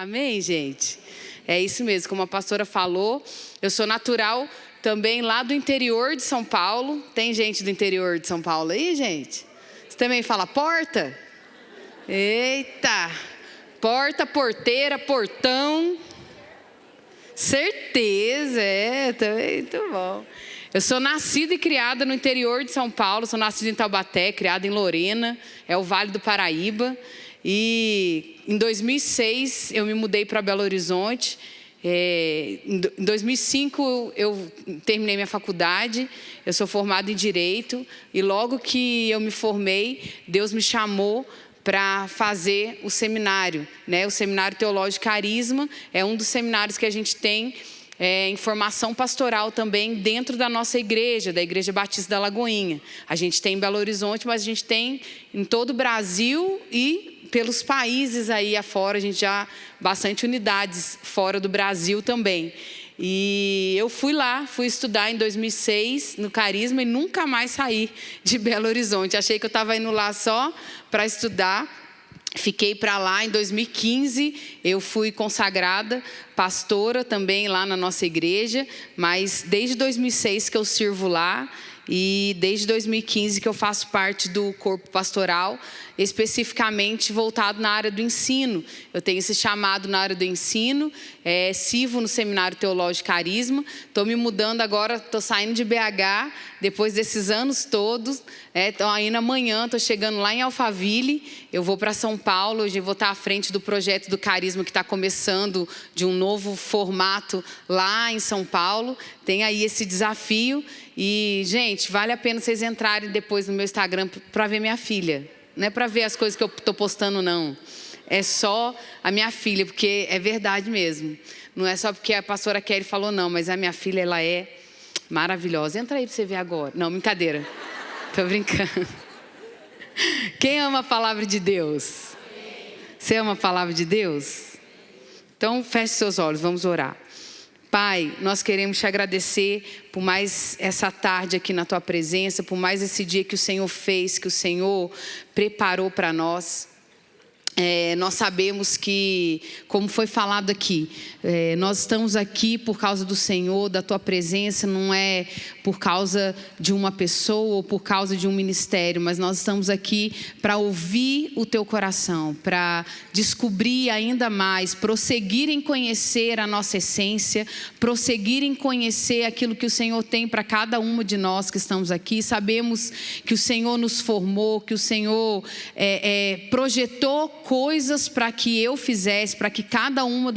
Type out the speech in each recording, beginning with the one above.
Amém, gente? É isso mesmo, como a pastora falou, eu sou natural também lá do interior de São Paulo. Tem gente do interior de São Paulo aí, gente? Você também fala porta? Eita! Porta, porteira, portão. Certeza, é, também, muito bom. Eu sou nascida e criada no interior de São Paulo, sou nascida em Taubaté, criada em Lorena, é o Vale do Paraíba. E em 2006 eu me mudei para Belo Horizonte. É, em 2005 eu terminei minha faculdade, eu sou formada em Direito, e logo que eu me formei, Deus me chamou para fazer o seminário. Né? O Seminário Teológico Carisma é um dos seminários que a gente tem é, em formação pastoral também dentro da nossa igreja, da Igreja Batista da Lagoinha. A gente tem em Belo Horizonte, mas a gente tem em todo o Brasil e pelos países aí afora, a gente já bastante unidades fora do Brasil também. E eu fui lá, fui estudar em 2006 no Carisma e nunca mais saí de Belo Horizonte. Achei que eu estava indo lá só para estudar. Fiquei para lá em 2015, eu fui consagrada pastora também lá na nossa igreja, mas desde 2006 que eu sirvo lá e desde 2015 que eu faço parte do corpo pastoral especificamente voltado na área do ensino. Eu tenho esse chamado na área do ensino, é, sirvo no Seminário Teológico Carisma, estou me mudando agora, estou saindo de BH, depois desses anos todos, estou é, indo amanhã, estou chegando lá em Alphaville, eu vou para São Paulo, hoje vou estar à frente do projeto do Carisma que está começando de um novo formato lá em São Paulo, tem aí esse desafio e, gente, vale a pena vocês entrarem depois no meu Instagram para ver minha filha. Não é para ver as coisas que eu estou postando, não. É só a minha filha, porque é verdade mesmo. Não é só porque a pastora Kelly falou, não, mas a minha filha, ela é maravilhosa. Entra aí para você ver agora. Não, brincadeira. Estou brincando. Quem ama a palavra de Deus? Você ama a palavra de Deus? Então, feche seus olhos, vamos orar. Pai, nós queremos te agradecer por mais essa tarde aqui na tua presença, por mais esse dia que o Senhor fez, que o Senhor preparou para nós. É, nós sabemos que, como foi falado aqui, é, nós estamos aqui por causa do Senhor, da Tua presença, não é por causa de uma pessoa ou por causa de um ministério, mas nós estamos aqui para ouvir o Teu coração, para descobrir ainda mais, prosseguir em conhecer a nossa essência, prosseguir em conhecer aquilo que o Senhor tem para cada uma de nós que estamos aqui. Sabemos que o Senhor nos formou, que o Senhor é, é projetou coisas para que eu fizesse, para que cada uma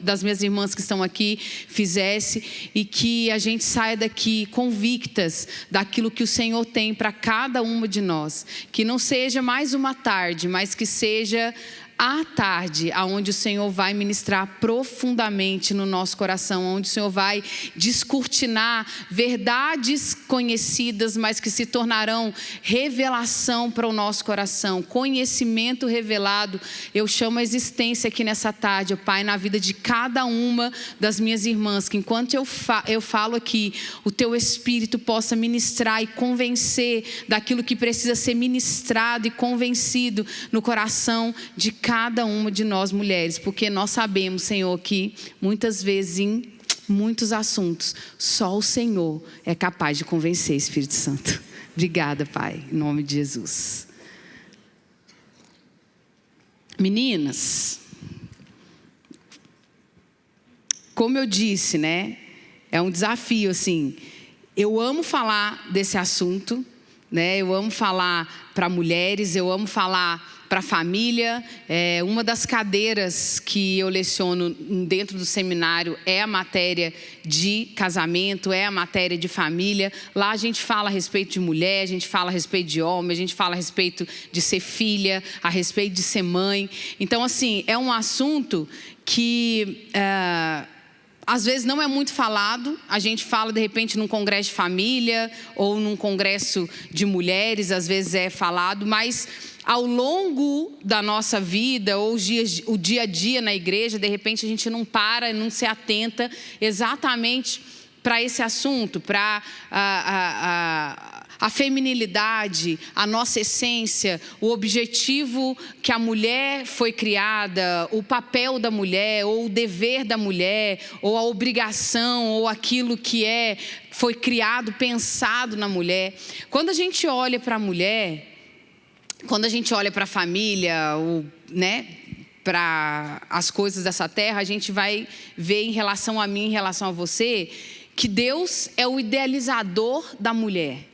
das minhas irmãs que estão aqui fizesse e que a gente saia daqui convictas daquilo que o Senhor tem para cada uma de nós. Que não seja mais uma tarde, mas que seja à tarde, aonde o Senhor vai ministrar profundamente no nosso coração, onde o Senhor vai descortinar verdades conhecidas, mas que se tornarão revelação para o nosso coração, conhecimento revelado. Eu chamo a existência aqui nessa tarde, Pai, na vida de cada uma das minhas irmãs, que enquanto eu, fa eu falo aqui, o Teu Espírito possa ministrar e convencer daquilo que precisa ser ministrado e convencido no coração de cada uma de nós mulheres, porque nós sabemos, Senhor, que muitas vezes em muitos assuntos, só o Senhor é capaz de convencer, Espírito Santo. Obrigada, Pai, em nome de Jesus. Meninas, como eu disse, né? É um desafio, assim. Eu amo falar desse assunto, né? Eu amo falar para mulheres, eu amo falar para a família. É, uma das cadeiras que eu leciono dentro do seminário é a matéria de casamento, é a matéria de família. Lá a gente fala a respeito de mulher, a gente fala a respeito de homem, a gente fala a respeito de ser filha, a respeito de ser mãe. Então, assim, é um assunto que... É, às vezes não é muito falado, a gente fala de repente num congresso de família ou num congresso de mulheres, às vezes é falado, mas ao longo da nossa vida, ou o dia a dia na igreja, de repente a gente não para, não se atenta exatamente para esse assunto, para a feminilidade, a nossa essência, o objetivo que a mulher foi criada, o papel da mulher, ou o dever da mulher, ou a obrigação, ou aquilo que é foi criado, pensado na mulher. Quando a gente olha para a mulher, quando a gente olha para a família, o, né, para as coisas dessa terra, a gente vai ver em relação a mim, em relação a você, que Deus é o idealizador da mulher.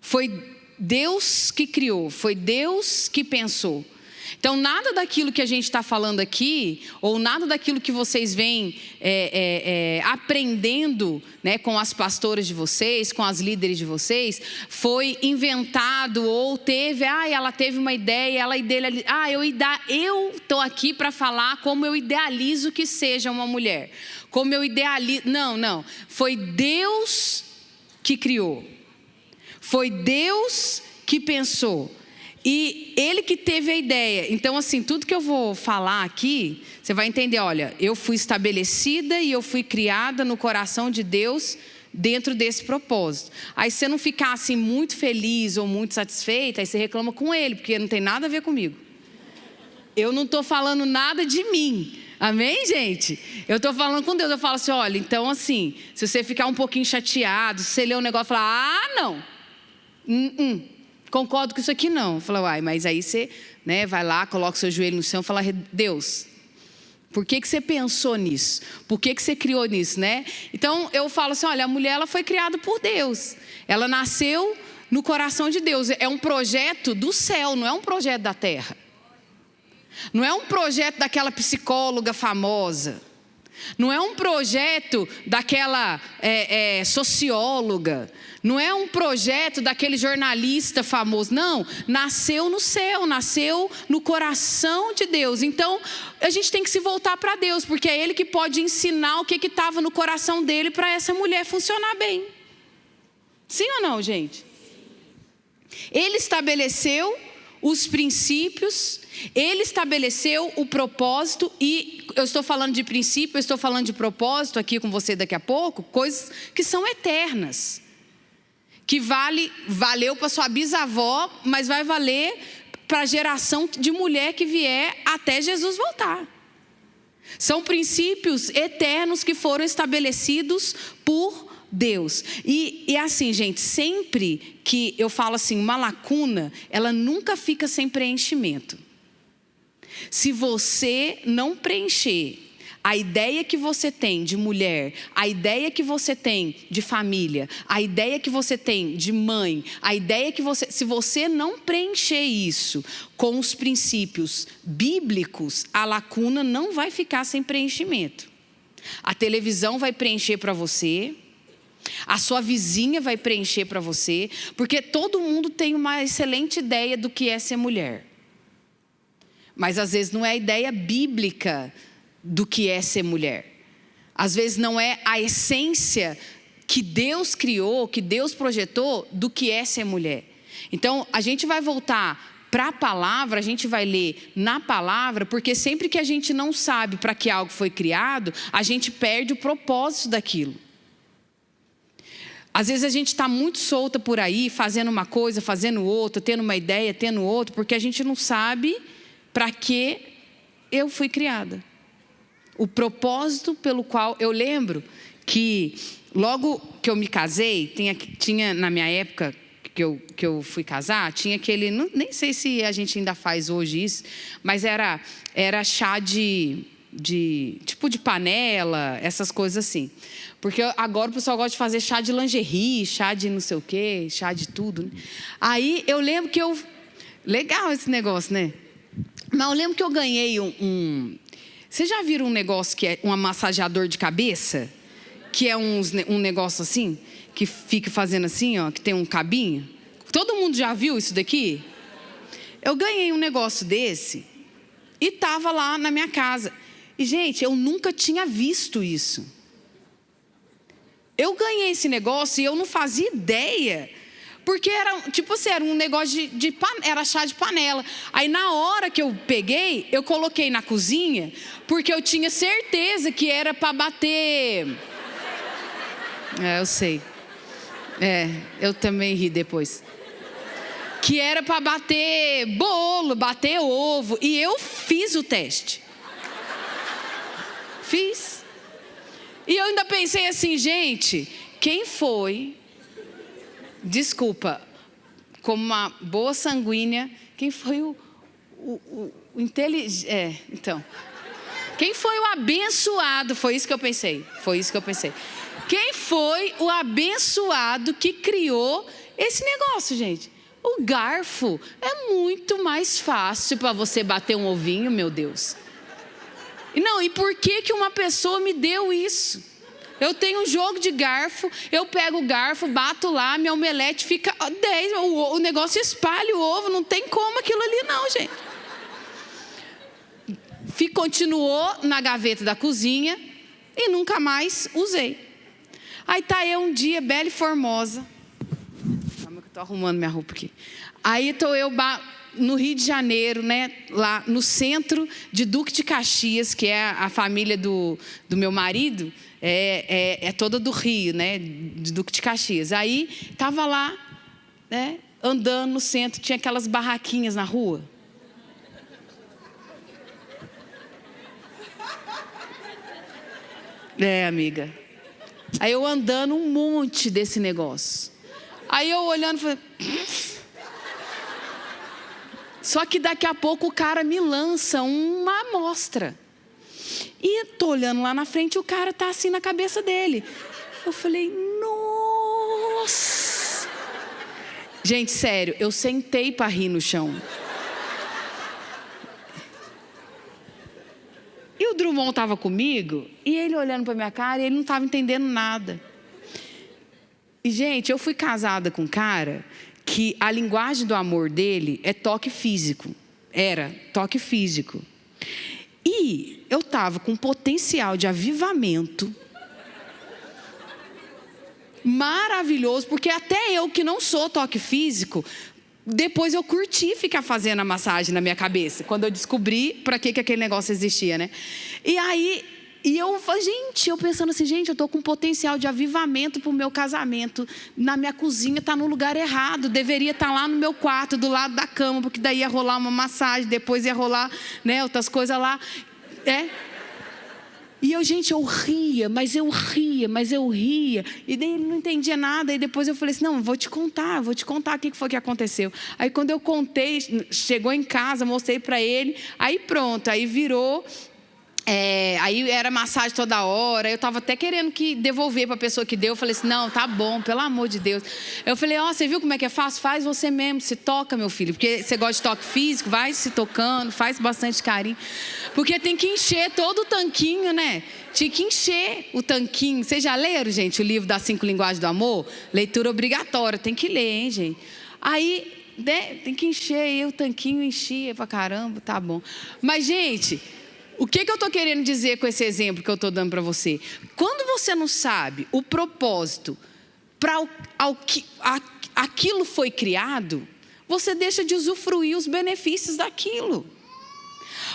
Foi Deus que criou, foi Deus que pensou. Então, nada daquilo que a gente está falando aqui, ou nada daquilo que vocês vêm é, é, é, aprendendo né, com as pastoras de vocês, com as líderes de vocês, foi inventado ou teve, ah, ela teve uma ideia, ela idealiza, ah, eu estou aqui para falar como eu idealizo que seja uma mulher, como eu idealizo. Não, não. Foi Deus que criou. Foi Deus que pensou. E ele que teve a ideia. Então, assim, tudo que eu vou falar aqui, você vai entender: olha, eu fui estabelecida e eu fui criada no coração de Deus dentro desse propósito. Aí você não ficar assim muito feliz ou muito satisfeita, aí você reclama com ele, porque não tem nada a ver comigo. Eu não estou falando nada de mim. Amém, gente? Eu estou falando com Deus. Eu falo assim: olha, então assim, se você ficar um pouquinho chateado, se você ler um negócio e falar, ah, não. Hum, hum, concordo com isso aqui não. Fala, uai, mas aí você né, vai lá, coloca o seu joelho no chão e fala, Deus, por que, que você pensou nisso? Por que, que você criou nisso, né? Então eu falo assim: olha, a mulher ela foi criada por Deus. Ela nasceu no coração de Deus. É um projeto do céu, não é um projeto da terra. Não é um projeto daquela psicóloga famosa. Não é um projeto daquela é, é, socióloga. Não é um projeto daquele jornalista famoso. Não, nasceu no céu, nasceu no coração de Deus. Então, a gente tem que se voltar para Deus, porque é Ele que pode ensinar o que estava no coração dele para essa mulher funcionar bem. Sim ou não, gente? Ele estabeleceu os princípios, ele estabeleceu o propósito, e eu estou falando de princípio, eu estou falando de propósito aqui com você daqui a pouco, coisas que são eternas. Que vale, valeu para sua bisavó, mas vai valer para a geração de mulher que vier até Jesus voltar. São princípios eternos que foram estabelecidos por Deus. E, e assim, gente, sempre que eu falo assim, uma lacuna, ela nunca fica sem preenchimento. Se você não preencher a ideia que você tem de mulher, a ideia que você tem de família, a ideia que você tem de mãe, a ideia que você. Se você não preencher isso com os princípios bíblicos, a lacuna não vai ficar sem preenchimento. A televisão vai preencher para você, a sua vizinha vai preencher para você, porque todo mundo tem uma excelente ideia do que é ser mulher. Mas às vezes não é a ideia bíblica do que é ser mulher. Às vezes não é a essência que Deus criou, que Deus projetou do que é ser mulher. Então, a gente vai voltar para a palavra, a gente vai ler na palavra, porque sempre que a gente não sabe para que algo foi criado, a gente perde o propósito daquilo. Às vezes a gente está muito solta por aí, fazendo uma coisa, fazendo outra, tendo uma ideia, tendo outra, porque a gente não sabe para que eu fui criada. O propósito pelo qual eu lembro que logo que eu me casei, tinha, tinha na minha época que eu, que eu fui casar, tinha aquele, não, nem sei se a gente ainda faz hoje isso, mas era, era chá de, de tipo de panela, essas coisas assim. Porque agora o pessoal gosta de fazer chá de lingerie, chá de não sei o quê, chá de tudo. Né? Aí eu lembro que eu. Legal esse negócio, né? Mas eu lembro que eu ganhei um. um... Vocês já viram um negócio que é um massageador de cabeça? Que é uns, um negócio assim, que fica fazendo assim, ó, que tem um cabinho? Todo mundo já viu isso daqui? Eu ganhei um negócio desse e estava lá na minha casa. E, gente, eu nunca tinha visto isso. Eu ganhei esse negócio e eu não fazia ideia. Porque era, tipo assim, era um negócio de, de era chá de panela. Aí na hora que eu peguei, eu coloquei na cozinha, porque eu tinha certeza que era para bater. É, eu sei. É, eu também ri depois. Que era para bater bolo, bater ovo. E eu fiz o teste. Fiz. E eu ainda pensei assim, gente, quem foi? Desculpa, como uma boa sanguínea, quem foi o, o, o, o inteligente. É, então. Quem foi o abençoado? Foi isso que eu pensei. Foi isso que eu pensei. Quem foi o abençoado que criou esse negócio, gente? O garfo é muito mais fácil para você bater um ovinho, meu Deus. Não, e por que que uma pessoa me deu isso? Eu tenho um jogo de garfo, eu pego o garfo, bato lá, minha omelete fica 10, o, o negócio espalha o ovo, não tem como aquilo ali não, gente. Continuou na gaveta da cozinha e nunca mais usei. Aí tá eu um dia, bela e formosa. Calma que eu tô arrumando minha roupa aqui. Aí tô eu no Rio de Janeiro, né, lá no centro de Duque de Caxias, que é a família do, do meu marido, é, é, é toda do Rio, né, de Duque de Caxias. Aí tava lá, né, andando no centro, tinha aquelas barraquinhas na rua. É, amiga. Aí eu andando um monte desse negócio. Aí eu olhando, falei. Só que daqui a pouco o cara me lança uma amostra. E tô olhando lá na frente, o cara tá assim na cabeça dele. Eu falei, nossa! Gente, sério, eu sentei para rir no chão. o Drummond estava comigo e ele olhando para minha cara e ele não estava entendendo nada. E, gente, eu fui casada com um cara que a linguagem do amor dele é toque físico. Era toque físico. E eu estava com potencial de avivamento maravilhoso, porque até eu que não sou toque físico, depois eu curti ficar fazendo a massagem na minha cabeça, quando eu descobri para que, que aquele negócio existia, né? E aí, e eu falei, gente, eu pensando assim, gente, eu estou com potencial de avivamento para o meu casamento. Na minha cozinha está no lugar errado, deveria estar tá lá no meu quarto, do lado da cama, porque daí ia rolar uma massagem, depois ia rolar né, outras coisas lá. É, e eu, gente, eu ria, mas eu ria, mas eu ria. E daí ele não entendia nada. E depois eu falei assim: não, vou te contar, vou te contar o que foi que aconteceu. Aí quando eu contei, chegou em casa, mostrei para ele. Aí pronto, aí virou é, aí era massagem toda hora. Eu estava até querendo que devolver para a pessoa que deu. Eu falei assim: não, tá bom, pelo amor de Deus. Eu falei: ó, oh, você viu como é que é fácil? Faz você mesmo, se toca, meu filho. Porque você gosta de toque físico, vai se tocando, faz bastante carinho. Porque tem que encher todo o tanquinho, né? Tinha que encher o tanquinho. Vocês já leram, gente, o livro das cinco linguagens do amor? Leitura obrigatória, tem que ler, hein, gente? Aí, né, tem que encher, aí o tanquinho enchia pra caramba, tá bom. Mas, gente. O que, que eu estou querendo dizer com esse exemplo que eu estou dando para você? Quando você não sabe o propósito para aquilo foi criado, você deixa de usufruir os benefícios daquilo.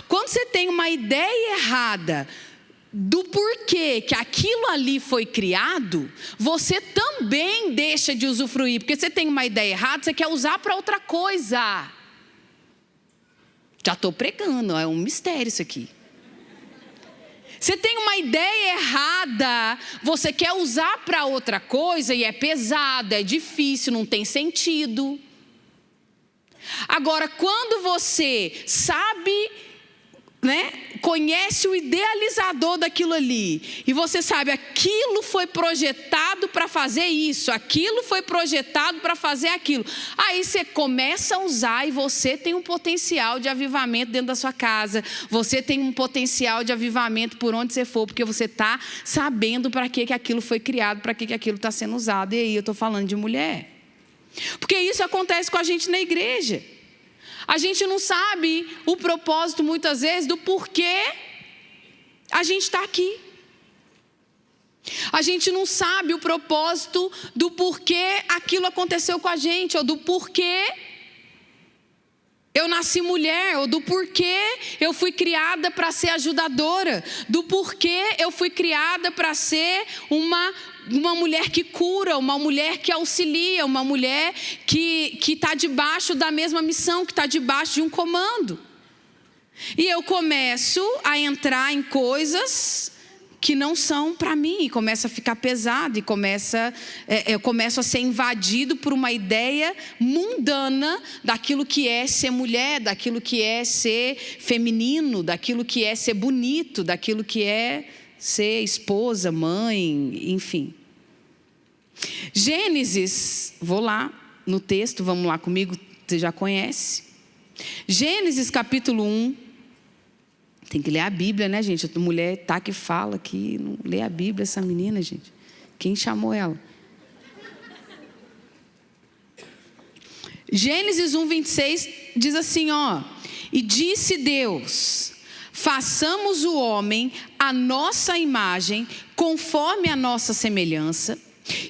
Quando você tem uma ideia errada do porquê que aquilo ali foi criado, você também deixa de usufruir, porque você tem uma ideia errada, você quer usar para outra coisa. Já estou pregando, é um mistério isso aqui. Você tem uma ideia errada, você quer usar para outra coisa e é pesado, é difícil, não tem sentido. Agora, quando você sabe né, conhece o idealizador daquilo ali, e você sabe, aquilo foi projetado para fazer isso, aquilo foi projetado para fazer aquilo. Aí você começa a usar e você tem um potencial de avivamento dentro da sua casa, você tem um potencial de avivamento por onde você for, porque você está sabendo para que, que aquilo foi criado, para que, que aquilo está sendo usado. E aí eu estou falando de mulher. Porque isso acontece com a gente na igreja. A gente não sabe o propósito, muitas vezes, do porquê a gente está aqui. A gente não sabe o propósito do porquê aquilo aconteceu com a gente, ou do porquê eu nasci mulher, ou do porquê eu fui criada para ser ajudadora, do porquê eu fui criada para ser uma uma mulher que cura, uma mulher que auxilia, uma mulher que está debaixo da mesma missão, que está debaixo de um comando. E eu começo a entrar em coisas que não são para mim, e começa a ficar pesado, e começa, é, eu começo a ser invadido por uma ideia mundana daquilo que é ser mulher, daquilo que é ser feminino, daquilo que é ser bonito, daquilo que é ser esposa, mãe, enfim. Gênesis, vou lá no texto, vamos lá comigo, você já conhece. Gênesis capítulo 1. Tem que ler a Bíblia, né, gente? A mulher tá que fala aqui, não lê a Bíblia essa menina, gente. Quem chamou ela? Gênesis 1, 26 diz assim: ó. E disse Deus: façamos o homem a nossa imagem, conforme a nossa semelhança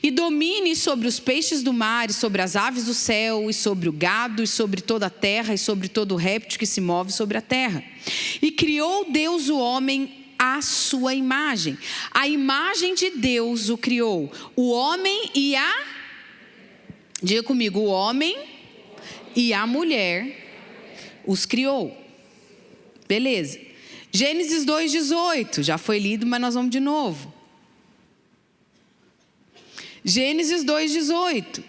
e domine sobre os peixes do mar, e sobre as aves do céu, e sobre o gado, e sobre toda a terra, e sobre todo réptil que se move sobre a terra. E criou Deus o homem à sua imagem. A imagem de Deus o criou. O homem e a. Diga comigo, o homem e a mulher os criou. Beleza. Gênesis 2,18, já foi lido, mas nós vamos de novo. Gênesis 2,18.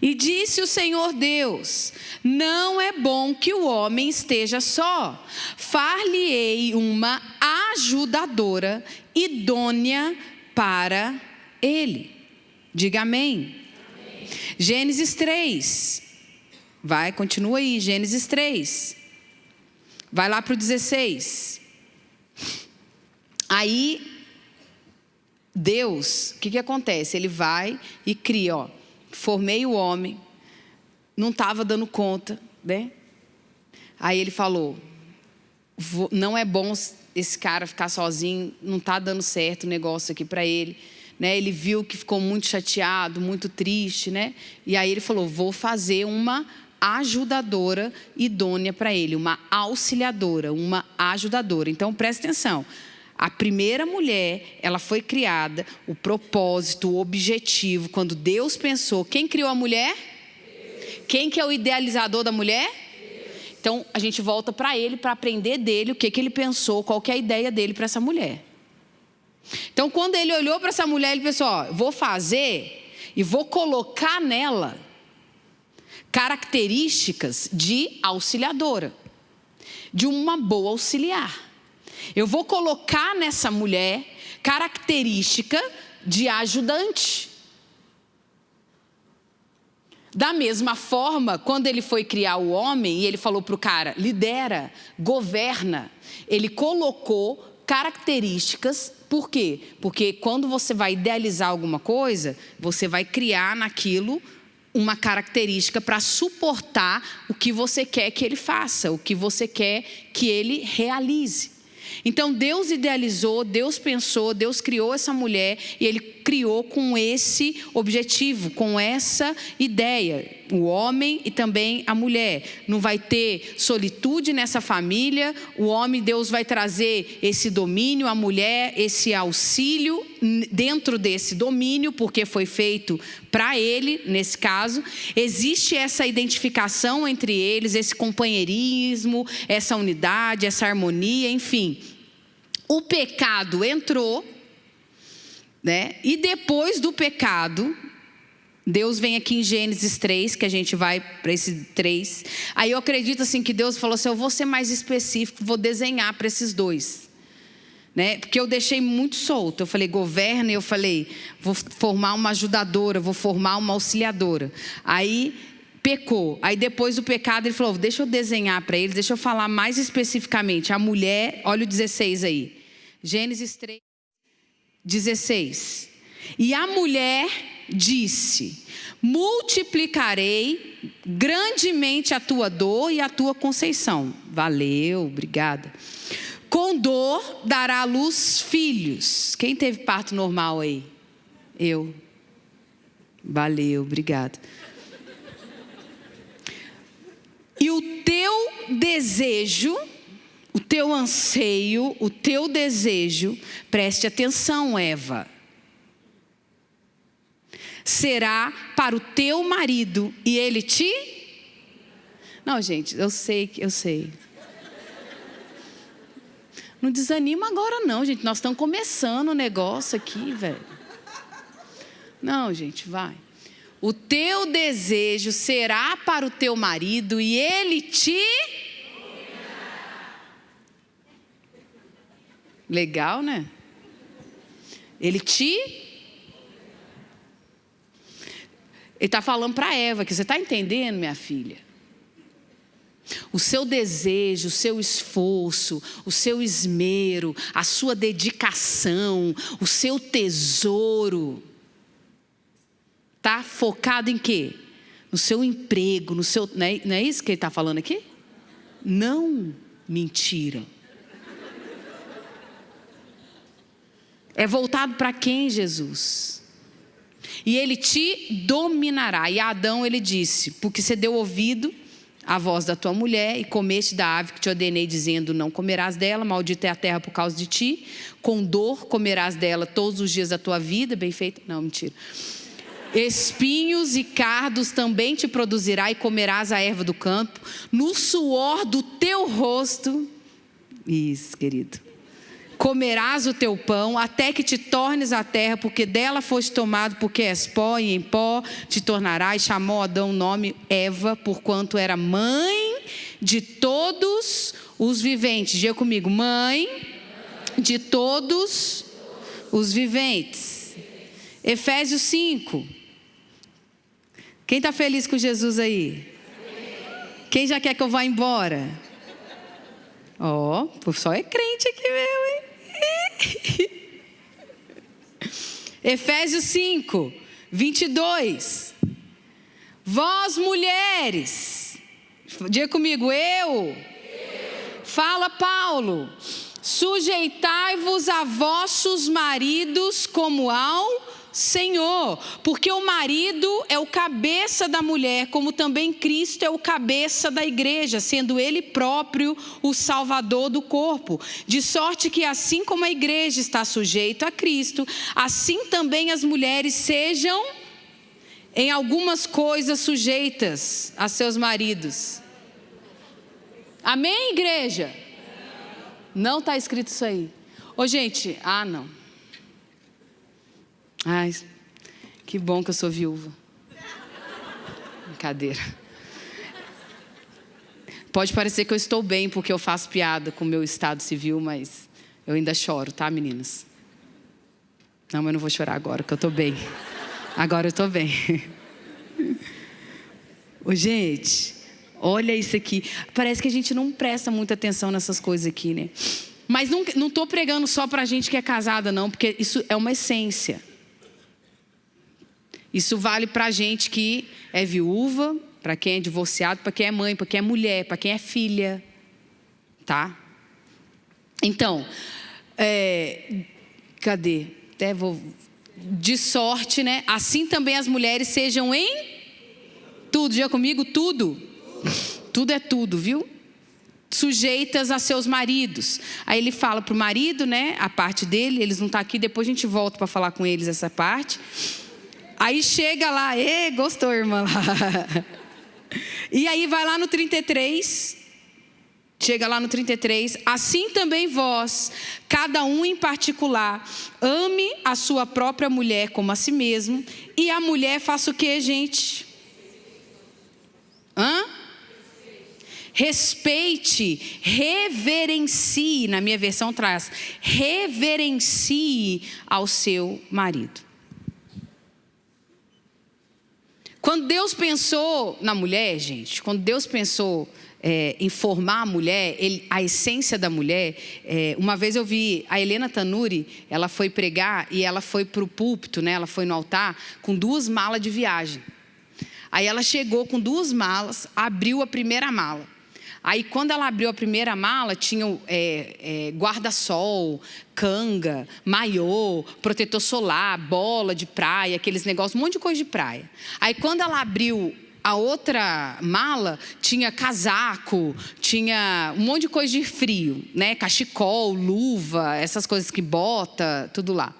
E disse o Senhor Deus: Não é bom que o homem esteja só. Far-lhe-ei uma ajudadora idônea para ele. Diga amém. Gênesis 3. Vai, continua aí, Gênesis 3. Vai lá para o 16. Aí Deus, o que, que acontece? Ele vai e cria, ó, formei o homem, não estava dando conta, né? Aí ele falou, não é bom esse cara ficar sozinho, não está dando certo o negócio aqui para ele. Né? Ele viu que ficou muito chateado, muito triste, né? E aí ele falou, vou fazer uma ajudadora idônea para ele, uma auxiliadora, uma ajudadora. Então preste atenção. A primeira mulher, ela foi criada, o propósito, o objetivo, quando Deus pensou, quem criou a mulher? Quem que é o idealizador da mulher? Então, a gente volta para ele para aprender dele o que, que ele pensou, qual que é a ideia dele para essa mulher. Então, quando ele olhou para essa mulher, ele pensou: ó, vou fazer e vou colocar nela características de auxiliadora, de uma boa auxiliar. Eu vou colocar nessa mulher característica de ajudante. Da mesma forma, quando ele foi criar o homem e ele falou para o cara, lidera, governa, ele colocou características, por quê? Porque quando você vai idealizar alguma coisa, você vai criar naquilo uma característica para suportar o que você quer que ele faça, o que você quer que ele realize. Então Deus idealizou, Deus pensou, Deus criou essa mulher e Ele criou com esse objetivo, com essa ideia. O homem e também a mulher. Não vai ter solitude nessa família. O homem, Deus vai trazer esse domínio, a mulher, esse auxílio dentro desse domínio, porque foi feito para ele, nesse caso. Existe essa identificação entre eles, esse companheirismo, essa unidade, essa harmonia, enfim. O pecado entrou né? E depois do pecado, Deus vem aqui em Gênesis 3, que a gente vai para esse 3. Aí eu acredito assim que Deus falou assim: eu vou ser mais específico, vou desenhar para esses dois. Né? Porque eu deixei muito solto. Eu falei, governa, eu falei, vou formar uma ajudadora, vou formar uma auxiliadora. Aí pecou. Aí depois do pecado ele falou: deixa eu desenhar para eles, deixa eu falar mais especificamente. A mulher, olha o 16 aí. Gênesis 3. 16. E a mulher disse: Multiplicarei grandemente a tua dor e a tua conceição. Valeu, obrigada. Com dor dará à luz filhos. Quem teve parto normal aí? Eu. Valeu, obrigada. E o teu desejo, o teu anseio, o teu desejo, preste atenção, Eva, será para o teu marido e ele te. Não, gente, eu sei, eu sei. Não desanima agora, não, gente. Nós estamos começando o negócio aqui, velho. Não, gente, vai. O teu desejo será para o teu marido e ele te. Legal, né? Ele te. Ele está falando para Eva que você está entendendo, minha filha? O seu desejo, o seu esforço, o seu esmero, a sua dedicação, o seu tesouro está focado em quê? No seu emprego, no seu. Não é, não é isso que ele está falando aqui? Não mentira. É voltado para quem, Jesus? E ele te dominará. E a Adão ele disse: Porque você deu ouvido à voz da tua mulher e comeste da ave que te ordenei, dizendo: Não comerás dela, maldita é a terra por causa de ti. Com dor comerás dela todos os dias da tua vida. Bem feito? Não, mentira. Espinhos e cardos também te produzirá e comerás a erva do campo, no suor do teu rosto. Isso, querido. Comerás o teu pão até que te tornes a terra, porque dela foste tomado, porque és pó e em pó te tornarás. Chamou Adão o nome Eva, porquanto era mãe de todos os viventes. Diga comigo, mãe de todos os viventes. Efésios 5. Quem está feliz com Jesus aí? Quem já quer que eu vá embora? Ó, oh, só é crente aqui mesmo, hein? Efésios 5, 22. Vós mulheres, diga comigo, eu. Fala Paulo, sujeitai-vos a vossos maridos como ao Senhor, porque o marido é o cabeça da mulher, como também Cristo é o cabeça da igreja, sendo ele próprio o salvador do corpo. De sorte que, assim como a igreja está sujeita a Cristo, assim também as mulheres sejam, em algumas coisas, sujeitas a seus maridos. Amém, igreja? Não está escrito isso aí. Ô, gente, ah, não. Ai, que bom que eu sou viúva. Brincadeira. Pode parecer que eu estou bem porque eu faço piada com o meu estado civil, mas eu ainda choro, tá, meninas? Não, mas eu não vou chorar agora, que eu estou bem. Agora eu estou bem. Ô, gente, olha isso aqui. Parece que a gente não presta muita atenção nessas coisas aqui, né? Mas não estou pregando só para gente que é casada, não, porque isso é uma essência. Isso vale para a gente que é viúva, para quem é divorciado, para quem é mãe, para quem é mulher, para quem é filha. Tá? Então, é, cadê? Até vou, de sorte, né? Assim também as mulheres sejam em tudo. Já comigo? Tudo. Tudo é tudo, viu? Sujeitas a seus maridos. Aí ele fala para o marido, né? A parte dele, eles não estão tá aqui, depois a gente volta para falar com eles essa parte. Aí chega lá, e gostou, irmã lá. E aí vai lá no 33, chega lá no 33, assim também vós, cada um em particular, ame a sua própria mulher como a si mesmo, e a mulher faça o que, gente? Hã? Respeite, reverencie, na minha versão traz, reverencie ao seu marido. Quando Deus pensou na mulher, gente, quando Deus pensou é, em formar a mulher, ele, a essência da mulher, é, uma vez eu vi a Helena Tanuri, ela foi pregar e ela foi para o púlpito, né, ela foi no altar com duas malas de viagem. Aí ela chegou com duas malas, abriu a primeira mala. Aí, quando ela abriu a primeira mala, tinha é, é, guarda-sol, canga, maiô, protetor solar, bola de praia, aqueles negócios, um monte de coisa de praia. Aí, quando ela abriu a outra mala tinha casaco, tinha um monte de coisa de frio, né? Cachecol, luva, essas coisas que bota, tudo lá.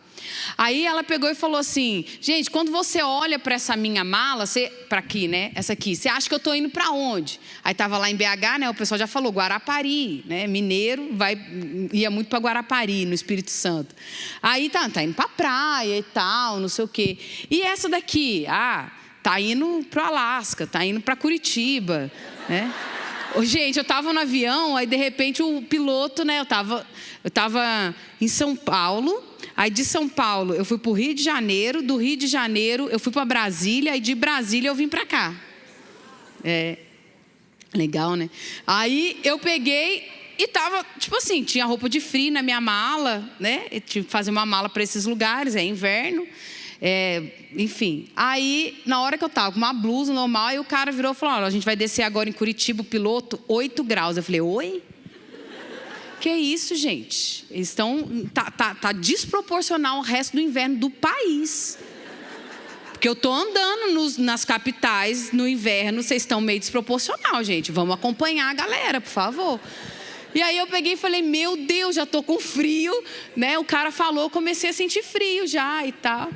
Aí ela pegou e falou assim: gente, quando você olha para essa minha mala, para aqui, né? Essa aqui, você acha que eu estou indo para onde? Aí estava lá em BH, né? O pessoal já falou Guarapari, né? Mineiro vai ia muito para Guarapari, no Espírito Santo. Aí tá, tá indo para praia e tal, não sei o quê. E essa daqui, ah, tá indo para Alasca, tá indo para Curitiba, né? Gente, eu estava no avião, aí de repente o piloto, né? Eu estava eu tava em São Paulo, Aí de São Paulo eu fui para o Rio de Janeiro, do Rio de Janeiro eu fui para Brasília, e de Brasília eu vim para cá. É legal, né? Aí eu peguei e tava, tipo assim, tinha roupa de frio na minha mala, né? Eu tive que fazer uma mala para esses lugares, é inverno. É, enfim, aí na hora que eu tava com uma blusa normal, aí o cara virou e falou: a gente vai descer agora em Curitiba, o piloto, 8 graus. Eu falei: oi? Que isso, gente? Eles estão. Tá, tá, tá desproporcional ao resto do inverno do país. Porque eu tô andando nos, nas capitais no inverno, vocês estão meio desproporcional, gente. Vamos acompanhar a galera, por favor. E aí eu peguei e falei, meu Deus, já tô com frio, né? O cara falou, comecei a sentir frio já e tal.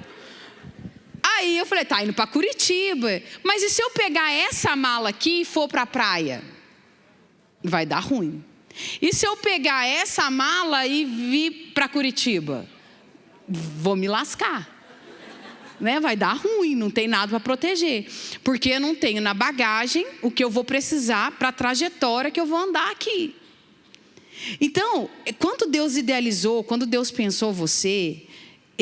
Aí eu falei, tá indo para Curitiba. Mas e se eu pegar essa mala aqui e for para a praia? Vai dar ruim. E se eu pegar essa mala e vir para Curitiba? Vou me lascar. Né? Vai dar ruim, não tem nada para proteger. Porque eu não tenho na bagagem o que eu vou precisar para a trajetória que eu vou andar aqui. Então, quando Deus idealizou, quando Deus pensou você,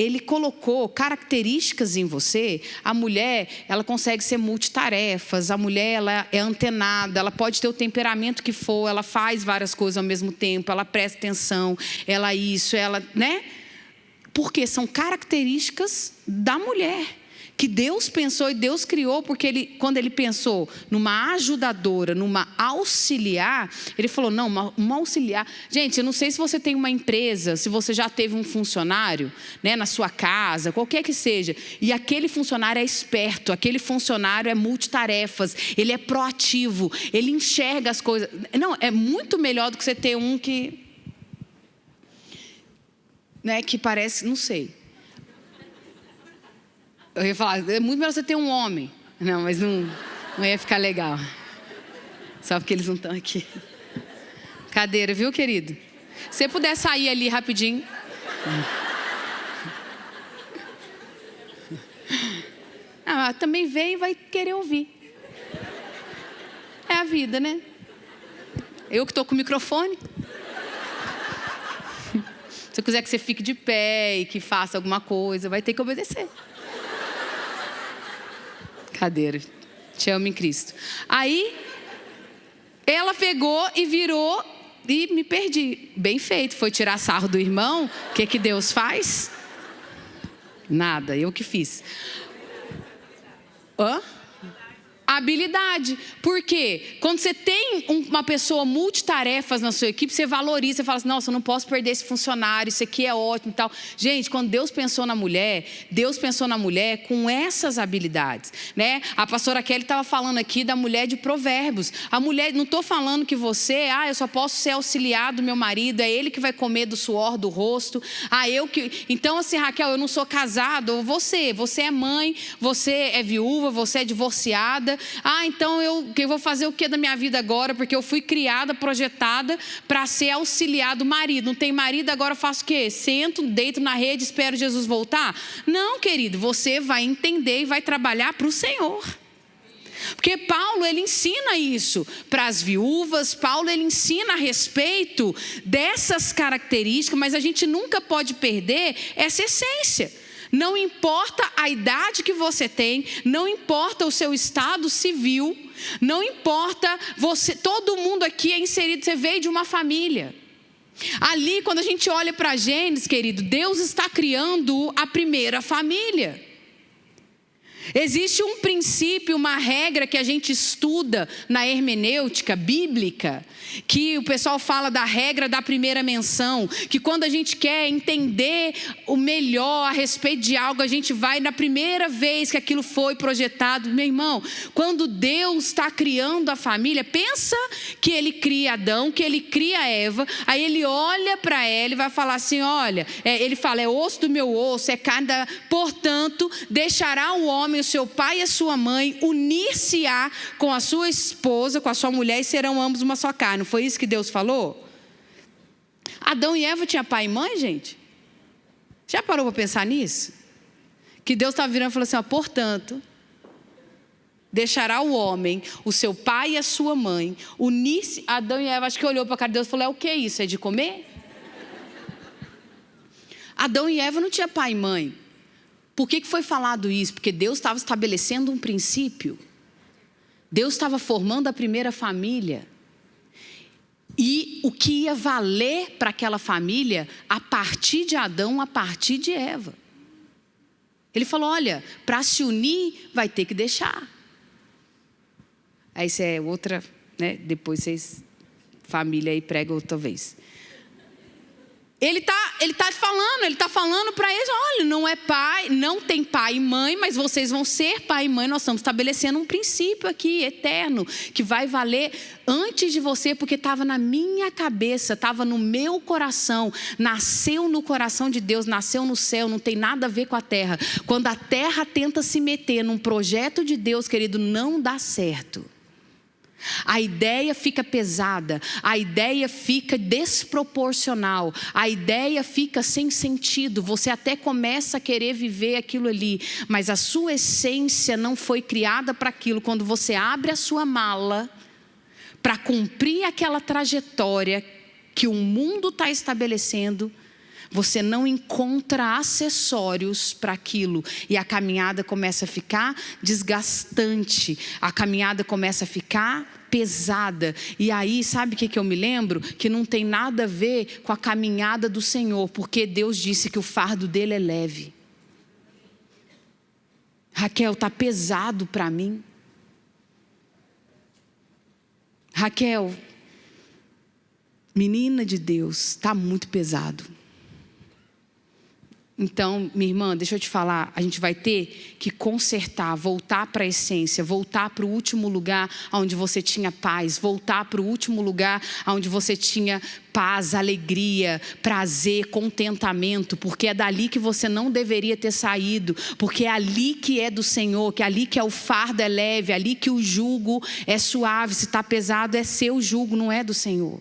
ele colocou características em você. A mulher, ela consegue ser multitarefas, a mulher ela é antenada, ela pode ter o temperamento que for, ela faz várias coisas ao mesmo tempo, ela presta atenção, ela isso, ela, né? Porque são características da mulher que Deus pensou e Deus criou, porque ele, quando ele pensou numa ajudadora, numa auxiliar, ele falou: não, uma, uma, auxiliar. Gente, eu não sei se você tem uma empresa, se você já teve um funcionário né, na sua casa, qualquer que seja, e aquele funcionário é esperto, aquele funcionário é multitarefas, ele é proativo, ele enxerga as coisas. Não, é muito melhor do que você ter um que. Né, que parece, não sei eu ia falar, é muito melhor você ter um homem. Não, mas não, não ia ficar legal. Só porque eles não estão aqui. Cadeira, viu, querido? Se você puder sair ali rapidinho. Ah, também veio e vai querer ouvir. É a vida, né? Eu que estou com o microfone. Se eu quiser que você fique de pé e que faça alguma coisa, vai ter que obedecer. Brincadeira. Te amo em Cristo. Aí, ela pegou e virou e me perdi. Bem feito. Foi tirar sarro do irmão. O que, que Deus faz? Nada, eu que fiz. Hã? Habilidade. Por quê? Quando você tem uma pessoa multitarefas na sua equipe, você valoriza, você fala assim, nossa, eu não posso perder esse funcionário, isso aqui é ótimo e tal. Gente, quando Deus pensou na mulher, Deus pensou na mulher com essas habilidades. Né? A pastora Kelly estava falando aqui da mulher de provérbios. A mulher, não estou falando que você, ah, eu só posso ser auxiliar do meu marido, é ele que vai comer do suor do rosto. Ah, eu que. Então, assim, Raquel, eu não sou casado, você, você é mãe, você é viúva, você é divorciada. Ah, então eu, eu vou fazer o que da minha vida agora? Porque eu fui criada, projetada para ser auxiliar do marido. Não tem marido, agora eu faço o quê? Sento, deito na rede, espero Jesus voltar? Não, querido, você vai entender e vai trabalhar para o Senhor. Porque Paulo ele ensina isso para as viúvas, Paulo ele ensina a respeito dessas características, mas a gente nunca pode perder essa essência. Não importa a idade que você tem, não importa o seu estado civil, não importa você, todo mundo aqui é inserido, você veio de uma família. Ali, quando a gente olha para Gênesis, querido, Deus está criando a primeira família. Existe um princípio, uma regra que a gente estuda na hermenêutica bíblica, que o pessoal fala da regra da primeira menção, que quando a gente quer entender o melhor a respeito de algo, a gente vai na primeira vez que aquilo foi projetado. Meu irmão, quando Deus está criando a família, pensa que ele cria Adão, que ele cria Eva, aí ele olha para ela e vai falar assim: olha, é, ele fala, é osso do meu osso, é carne da. Portanto, deixará o homem, o seu pai e a sua mãe, unir-se-á com a sua esposa, com a sua mulher, e serão ambos uma só carne. Não foi isso que Deus falou? Adão e Eva tinham pai e mãe, gente? Já parou para pensar nisso? Que Deus estava virando e falou assim: ó, portanto, deixará o homem, o seu pai e a sua mãe, unir-se. Adão e Eva, acho que olhou para a cara de Deus e falou: é o que é isso? É de comer? Adão e Eva não tinham pai e mãe. Por que, que foi falado isso? Porque Deus estava estabelecendo um princípio. Deus estava formando a primeira família o que ia valer para aquela família a partir de Adão, a partir de Eva. Ele falou: olha, para se unir vai ter que deixar. Aí isso é outra, né? Depois vocês, família aí, prega outra vez. Ele está ele tá falando, ele está falando para eles: olha, não é pai, não tem pai e mãe, mas vocês vão ser pai e mãe. Nós estamos estabelecendo um princípio aqui eterno que vai valer antes de você, porque estava na minha cabeça, estava no meu coração, nasceu no coração de Deus, nasceu no céu, não tem nada a ver com a terra. Quando a terra tenta se meter num projeto de Deus, querido, não dá certo. A ideia fica pesada, a ideia fica desproporcional, a ideia fica sem sentido. Você até começa a querer viver aquilo ali, mas a sua essência não foi criada para aquilo. Quando você abre a sua mala para cumprir aquela trajetória que o mundo está estabelecendo, você não encontra acessórios para aquilo e a caminhada começa a ficar desgastante, a caminhada começa a ficar pesada. E aí, sabe o que, que eu me lembro? Que não tem nada a ver com a caminhada do Senhor, porque Deus disse que o fardo dele é leve. Raquel, está pesado para mim. Raquel, menina de Deus, está muito pesado. Então, minha irmã, deixa eu te falar, a gente vai ter que consertar, voltar para a essência, voltar para o último lugar onde você tinha paz, voltar para o último lugar onde você tinha paz, alegria, prazer, contentamento, porque é dali que você não deveria ter saído, porque é ali que é do Senhor, que é ali que é o fardo é leve, é ali que o jugo é suave, se está pesado é seu jugo, não é do Senhor.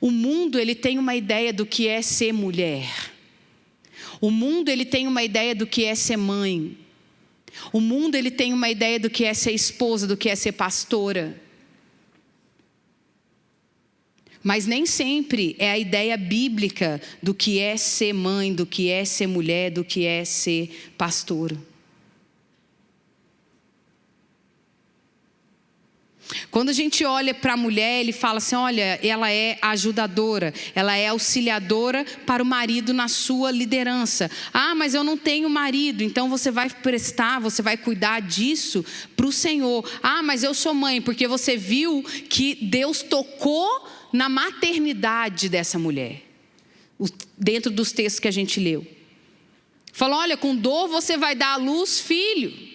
O mundo ele tem uma ideia do que é ser mulher. O mundo ele tem uma ideia do que é ser mãe. O mundo ele tem uma ideia do que é ser esposa, do que é ser pastora. Mas nem sempre é a ideia bíblica do que é ser mãe, do que é ser mulher, do que é ser pastora. Quando a gente olha para a mulher, ele fala assim: olha, ela é ajudadora, ela é auxiliadora para o marido na sua liderança. Ah, mas eu não tenho marido, então você vai prestar, você vai cuidar disso para o Senhor. Ah, mas eu sou mãe, porque você viu que Deus tocou na maternidade dessa mulher, dentro dos textos que a gente leu. Falou: olha, com dor você vai dar à luz filho.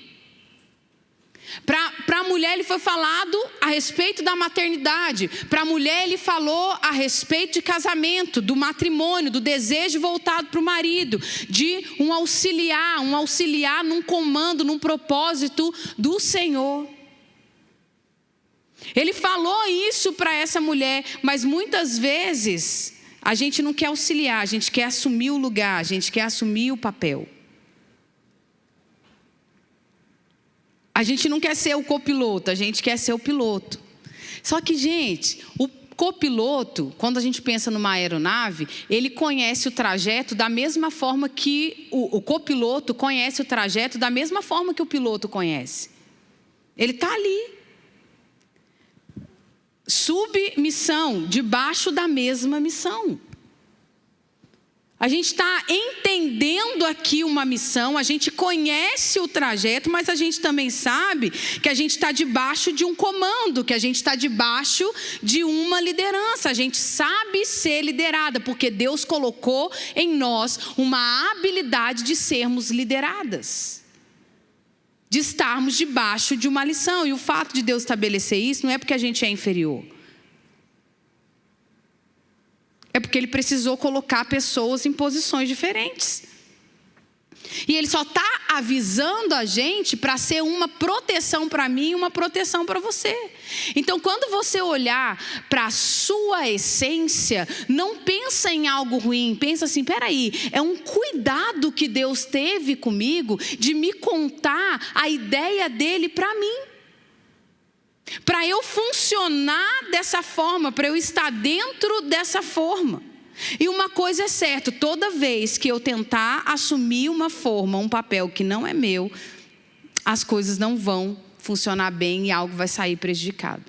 Para a mulher, ele foi falado a respeito da maternidade. Para a mulher, ele falou a respeito de casamento, do matrimônio, do desejo voltado para o marido, de um auxiliar, um auxiliar num comando, num propósito do Senhor. Ele falou isso para essa mulher, mas muitas vezes a gente não quer auxiliar, a gente quer assumir o lugar, a gente quer assumir o papel. A gente não quer ser o copiloto, a gente quer ser o piloto. Só que, gente, o copiloto, quando a gente pensa numa aeronave, ele conhece o trajeto da mesma forma que o, o copiloto conhece o trajeto da mesma forma que o piloto conhece. Ele está ali. Submissão, debaixo da mesma missão. A gente está entendendo aqui uma missão, a gente conhece o trajeto, mas a gente também sabe que a gente está debaixo de um comando, que a gente está debaixo de uma liderança. A gente sabe ser liderada, porque Deus colocou em nós uma habilidade de sermos lideradas de estarmos debaixo de uma lição. E o fato de Deus estabelecer isso não é porque a gente é inferior. É porque ele precisou colocar pessoas em posições diferentes. E ele só está avisando a gente para ser uma proteção para mim e uma proteção para você. Então, quando você olhar para a sua essência, não pensa em algo ruim, pensa assim: peraí, é um cuidado que Deus teve comigo de me contar a ideia dele para mim. Para eu funcionar dessa forma, para eu estar dentro dessa forma. E uma coisa é certa: toda vez que eu tentar assumir uma forma, um papel que não é meu, as coisas não vão funcionar bem e algo vai sair prejudicado.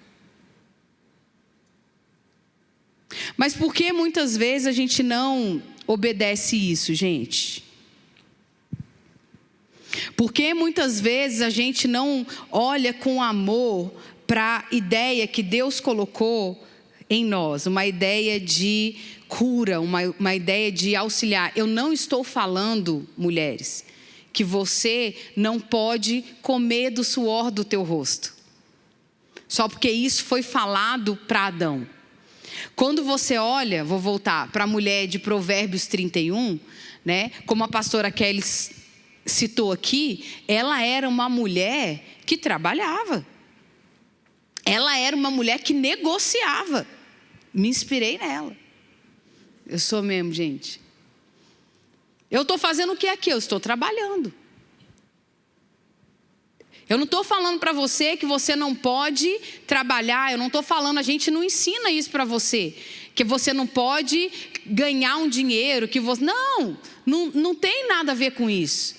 Mas por que muitas vezes a gente não obedece isso, gente? Porque muitas vezes a gente não olha com amor para a ideia que Deus colocou em nós, uma ideia de cura, uma, uma ideia de auxiliar. Eu não estou falando, mulheres, que você não pode comer do suor do teu rosto. Só porque isso foi falado para Adão. Quando você olha, vou voltar para a mulher de Provérbios 31, né? Como a pastora Kelly citou aqui, ela era uma mulher que trabalhava. Ela era uma mulher que negociava. Me inspirei nela. Eu sou mesmo, gente. Eu estou fazendo o que aqui? Eu estou trabalhando. Eu não estou falando para você que você não pode trabalhar, eu não estou falando, a gente não ensina isso para você, que você não pode ganhar um dinheiro, que você. Não, não, não tem nada a ver com isso.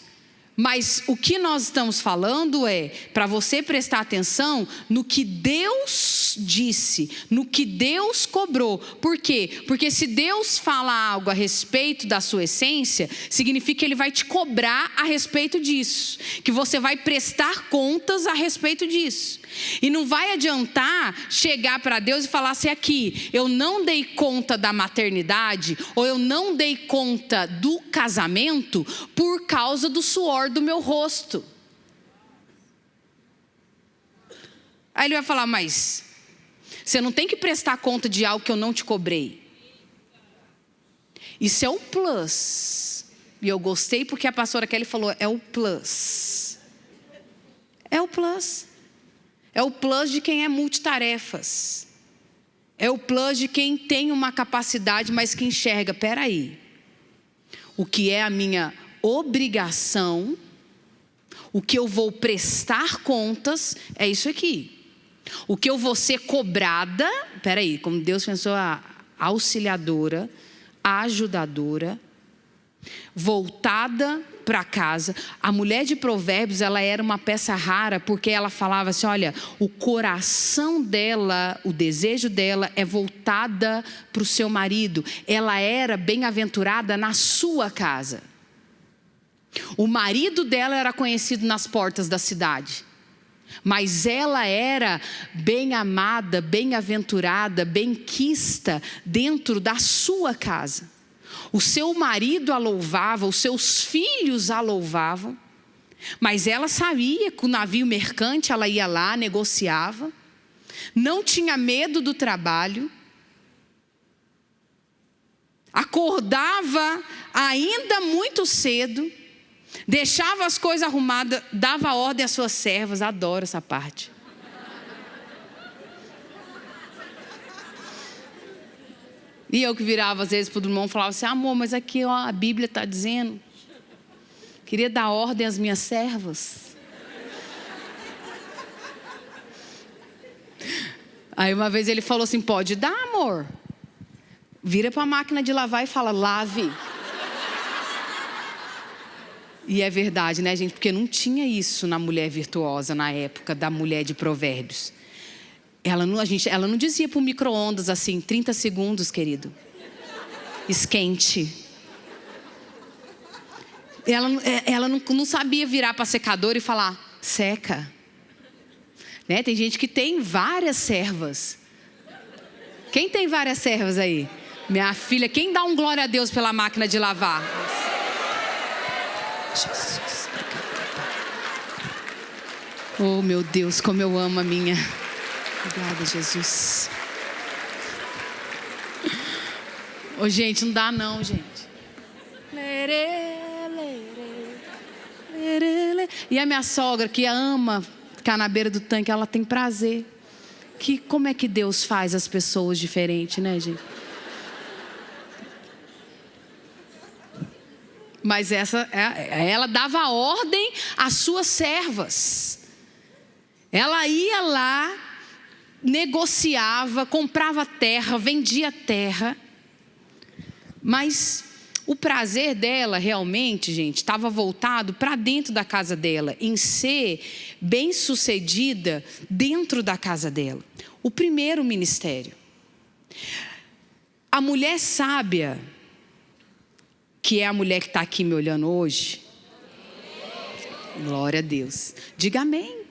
Mas o que nós estamos falando é para você prestar atenção no que Deus disse, no que Deus cobrou. Por quê? Porque se Deus fala algo a respeito da sua essência, significa que Ele vai te cobrar a respeito disso, que você vai prestar contas a respeito disso. E não vai adiantar chegar para Deus e falar assim: aqui, eu não dei conta da maternidade, ou eu não dei conta do casamento por causa do suor do meu rosto. Aí ele vai falar: mas você não tem que prestar conta de algo que eu não te cobrei. Isso é o plus. E eu gostei porque a pastora Kelly falou: é o plus. É o plus. É o plus de quem é multitarefas. É o plus de quem tem uma capacidade, mas que enxerga, peraí, o que é a minha obrigação, o que eu vou prestar contas, é isso aqui. O que eu vou ser cobrada, peraí, como Deus pensou a auxiliadora, a ajudadora, voltada para casa. A mulher de Provérbios, ela era uma peça rara porque ela falava assim, olha, o coração dela, o desejo dela é voltada para o seu marido. Ela era bem-aventurada na sua casa. O marido dela era conhecido nas portas da cidade. Mas ela era bem amada, bem-aventurada, bem-quista dentro da sua casa. O seu marido a louvava, os seus filhos a louvavam. Mas ela sabia que o navio mercante ela ia lá, negociava. Não tinha medo do trabalho. Acordava ainda muito cedo. Deixava as coisas arrumadas, dava ordem às suas servas. Adoro essa parte. E eu que virava às vezes para o irmão e falava assim: amor, mas aqui ó, a Bíblia está dizendo. Queria dar ordem às minhas servas. Aí uma vez ele falou assim: pode dar, amor. Vira para a máquina de lavar e fala: lave. E é verdade, né, gente? Porque não tinha isso na mulher virtuosa na época da mulher de Provérbios. Ela não, a gente, ela não dizia para o micro-ondas assim, 30 segundos, querido. Esquente. ela, é, ela não, não sabia virar para a secadora e falar, seca. Né? Tem gente que tem várias servas. Quem tem várias servas aí? Minha filha, quem dá um glória a Deus pela máquina de lavar? Jesus. Oh, meu Deus, como eu amo a minha. Obrigada, Jesus. Ô, oh, gente, não dá não, gente. E a minha sogra, que ama ficar na beira do tanque, ela tem prazer. Que, como é que Deus faz as pessoas diferentes, né, gente? Mas essa, é, ela dava ordem às suas servas. Ela ia lá, negociava, comprava terra, vendia terra. Mas o prazer dela realmente, gente, estava voltado para dentro da casa dela, em ser bem-sucedida dentro da casa dela. O primeiro ministério. A mulher sábia, que é a mulher que está aqui me olhando hoje, glória a Deus, diga amém.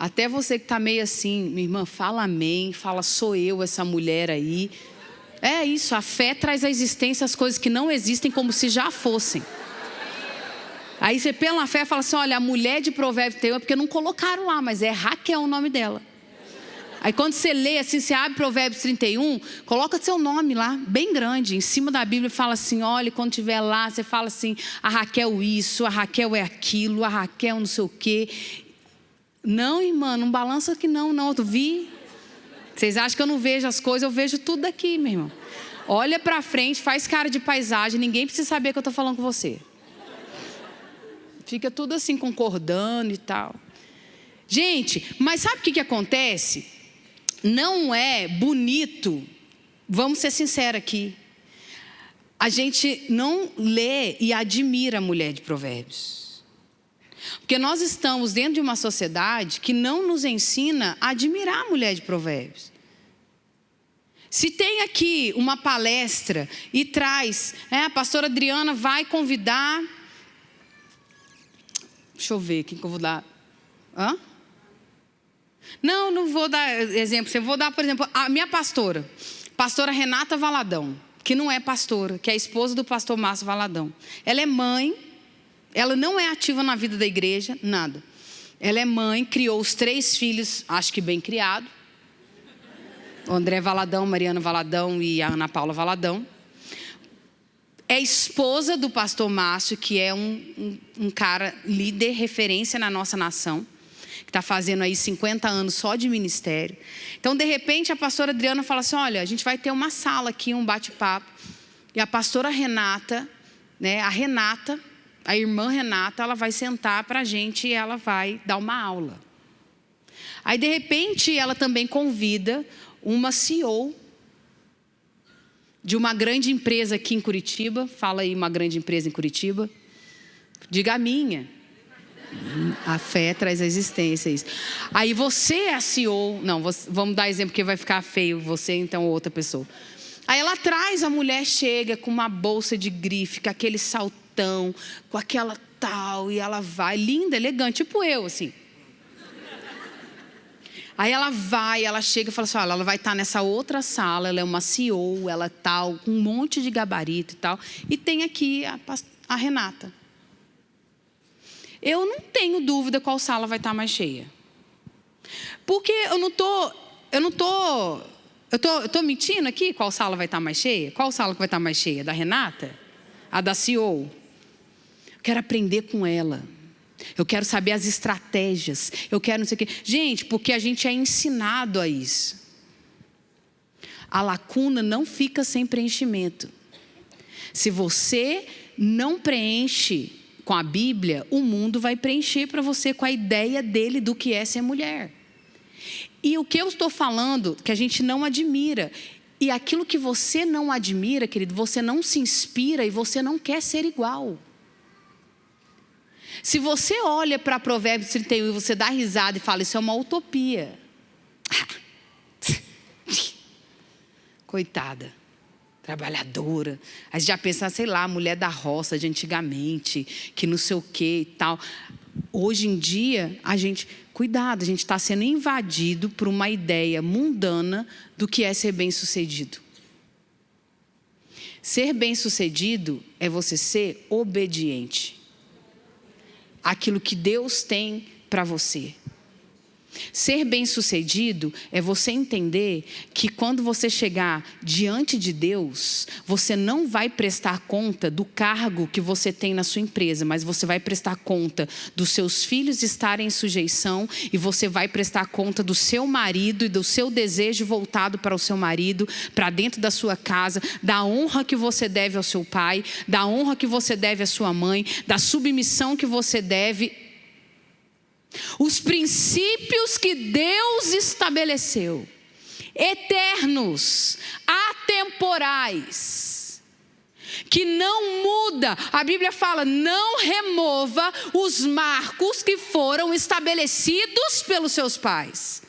Até você que está meio assim, minha irmã, fala amém, fala sou eu essa mulher aí. É isso, a fé traz à existência as coisas que não existem como se já fossem. Aí você pela fé fala assim: olha, a mulher de Provérbios tem, porque não colocaram lá, mas é Raquel o nome dela. Aí quando você lê assim, você abre Provérbios 31, coloca seu nome lá, bem grande, em cima da Bíblia, fala assim: olha, quando tiver lá, você fala assim: a Raquel isso, a Raquel é aquilo, a Raquel não sei o quê. Não, irmã, não balança que não, não. Eu vi, vocês acham que eu não vejo as coisas? Eu vejo tudo daqui, meu irmão. Olha para frente, faz cara de paisagem, ninguém precisa saber que eu estou falando com você. Fica tudo assim concordando e tal. Gente, mas sabe o que, que acontece? Não é bonito, vamos ser sinceros aqui. A gente não lê e admira a mulher de Provérbios. Porque nós estamos dentro de uma sociedade que não nos ensina a admirar a mulher de provérbios. Se tem aqui uma palestra e traz, é, a pastora Adriana vai convidar. Deixa eu ver quem que eu vou dar. Hã? Não, não vou dar exemplo. Eu vou dar, por exemplo, a minha pastora, pastora Renata Valadão, que não é pastora, que é esposa do pastor Márcio Valadão. Ela é mãe ela não é ativa na vida da igreja, nada. Ela é mãe, criou os três filhos, acho que bem criado. O André Valadão, Mariana Valadão e a Ana Paula Valadão. É esposa do pastor Márcio, que é um, um, um cara líder, referência na nossa nação que está fazendo aí 50 anos só de ministério. Então, de repente, a pastora Adriana fala assim: olha, a gente vai ter uma sala aqui, um bate-papo. E a pastora Renata, né, a Renata, a irmã Renata, ela vai sentar para a gente e ela vai dar uma aula. Aí, de repente, ela também convida uma CEO de uma grande empresa aqui em Curitiba. Fala aí uma grande empresa em Curitiba. Diga a minha. A fé traz a existência. Isso. Aí você é CEO. Não, vamos dar exemplo que vai ficar feio. Você, então, outra pessoa. Aí ela traz, a mulher chega com uma bolsa de grife, com aquele salto com aquela tal, e ela vai, linda, elegante, tipo eu, assim. Aí ela vai, ela chega e fala assim: olha, ela vai estar nessa outra sala, ela é uma CEO, ela é tal, com um monte de gabarito e tal. E tem aqui a, a Renata. Eu não tenho dúvida qual sala vai estar mais cheia. Porque eu não tô, eu não tô, eu tô, eu tô mentindo aqui qual sala vai estar mais cheia? Qual sala que vai estar mais cheia? Da Renata? A da CEO? Eu quero aprender com ela. Eu quero saber as estratégias. Eu quero não sei o quê. Gente, porque a gente é ensinado a isso. A lacuna não fica sem preenchimento. Se você não preenche com a Bíblia, o mundo vai preencher para você com a ideia dele do que é ser mulher. E o que eu estou falando, que a gente não admira. E aquilo que você não admira, querido, você não se inspira e você não quer ser igual. Se você olha para Provérbios 31 e você dá risada e fala, isso é uma utopia. Coitada. trabalhadora. A gente já pensa, sei lá, mulher da roça de antigamente, que não sei o que e tal. Hoje em dia, a gente, cuidado, a gente está sendo invadido por uma ideia mundana do que é ser bem-sucedido. Ser bem-sucedido é você ser obediente. Aquilo que Deus tem para você. Ser bem-sucedido é você entender que quando você chegar diante de Deus, você não vai prestar conta do cargo que você tem na sua empresa, mas você vai prestar conta dos seus filhos estarem em sujeição e você vai prestar conta do seu marido e do seu desejo voltado para o seu marido, para dentro da sua casa, da honra que você deve ao seu pai, da honra que você deve à sua mãe, da submissão que você deve os princípios que Deus estabeleceu, eternos, atemporais, que não muda. A Bíblia fala: não remova os marcos que foram estabelecidos pelos seus pais.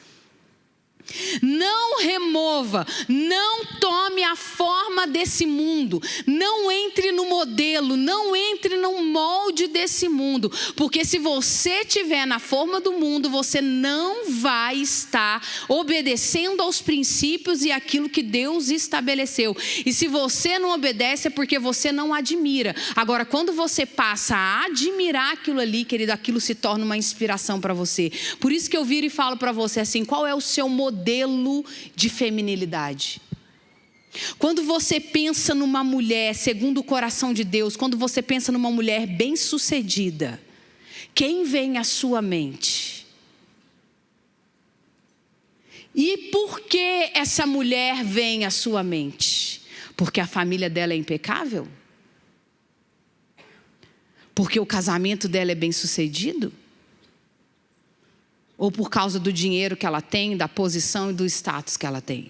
Não remova, não tome a forma desse mundo, não entre no modelo, não entre no molde desse mundo, porque se você estiver na forma do mundo, você não vai estar obedecendo aos princípios e aquilo que Deus estabeleceu. E se você não obedece é porque você não admira. Agora, quando você passa a admirar aquilo ali, querido, aquilo se torna uma inspiração para você. Por isso que eu viro e falo para você assim: qual é o seu modelo? Modelo de feminilidade. Quando você pensa numa mulher segundo o coração de Deus, quando você pensa numa mulher bem-sucedida, quem vem à sua mente? E por que essa mulher vem à sua mente? Porque a família dela é impecável? Porque o casamento dela é bem-sucedido? Ou por causa do dinheiro que ela tem, da posição e do status que ela tem.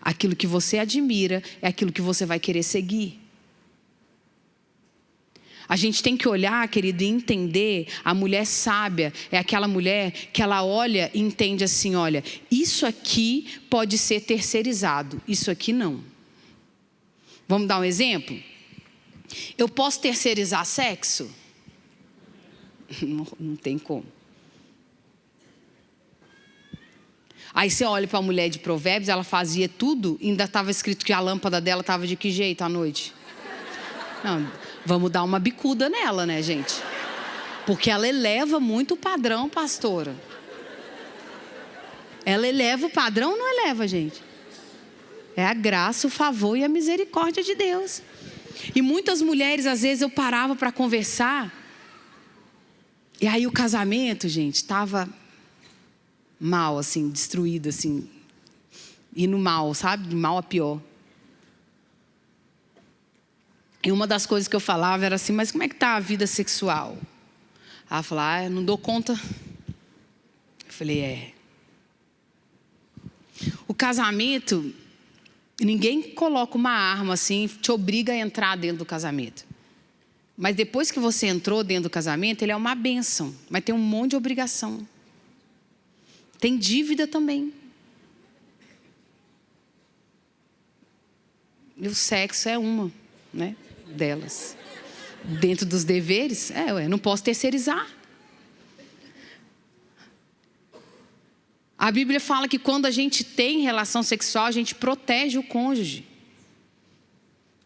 Aquilo que você admira é aquilo que você vai querer seguir. A gente tem que olhar, querido, e entender. A mulher sábia é aquela mulher que ela olha e entende assim: olha, isso aqui pode ser terceirizado, isso aqui não. Vamos dar um exemplo? Eu posso terceirizar sexo? Não, não tem como. Aí você olha para a mulher de Provérbios, ela fazia tudo, ainda estava escrito que a lâmpada dela estava de que jeito à noite? Não, vamos dar uma bicuda nela, né, gente? Porque ela eleva muito o padrão, pastora. Ela eleva o padrão ou não eleva, gente? É a graça, o favor e a misericórdia de Deus. E muitas mulheres, às vezes, eu parava para conversar. E aí o casamento, gente, estava mal, assim, destruído, assim, no mal, sabe? De mal a pior. E uma das coisas que eu falava era assim, mas como é que está a vida sexual? Ela falou, ah, não dou conta. Eu falei, é. O casamento, ninguém coloca uma arma assim, te obriga a entrar dentro do casamento. Mas depois que você entrou dentro do casamento, ele é uma bênção, mas tem um monte de obrigação. Tem dívida também. E o sexo é uma né, delas. Dentro dos deveres, é, ué, não posso terceirizar. A Bíblia fala que quando a gente tem relação sexual, a gente protege o cônjuge.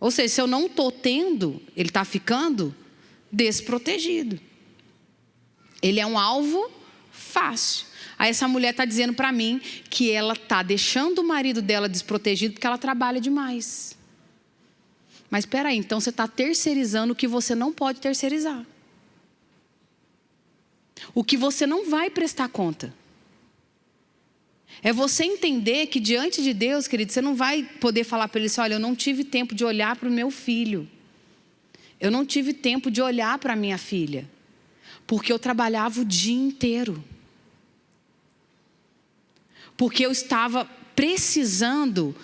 Ou seja, se eu não estou tendo, ele está ficando desprotegido. Ele é um alvo fácil. Aí essa mulher está dizendo para mim que ela está deixando o marido dela desprotegido porque ela trabalha demais. Mas espera aí, então você está terceirizando o que você não pode terceirizar. O que você não vai prestar conta. É você entender que diante de Deus, querido, você não vai poder falar para ele assim: olha, eu não tive tempo de olhar para o meu filho. Eu não tive tempo de olhar para minha filha. Porque eu trabalhava o dia inteiro porque eu estava precisando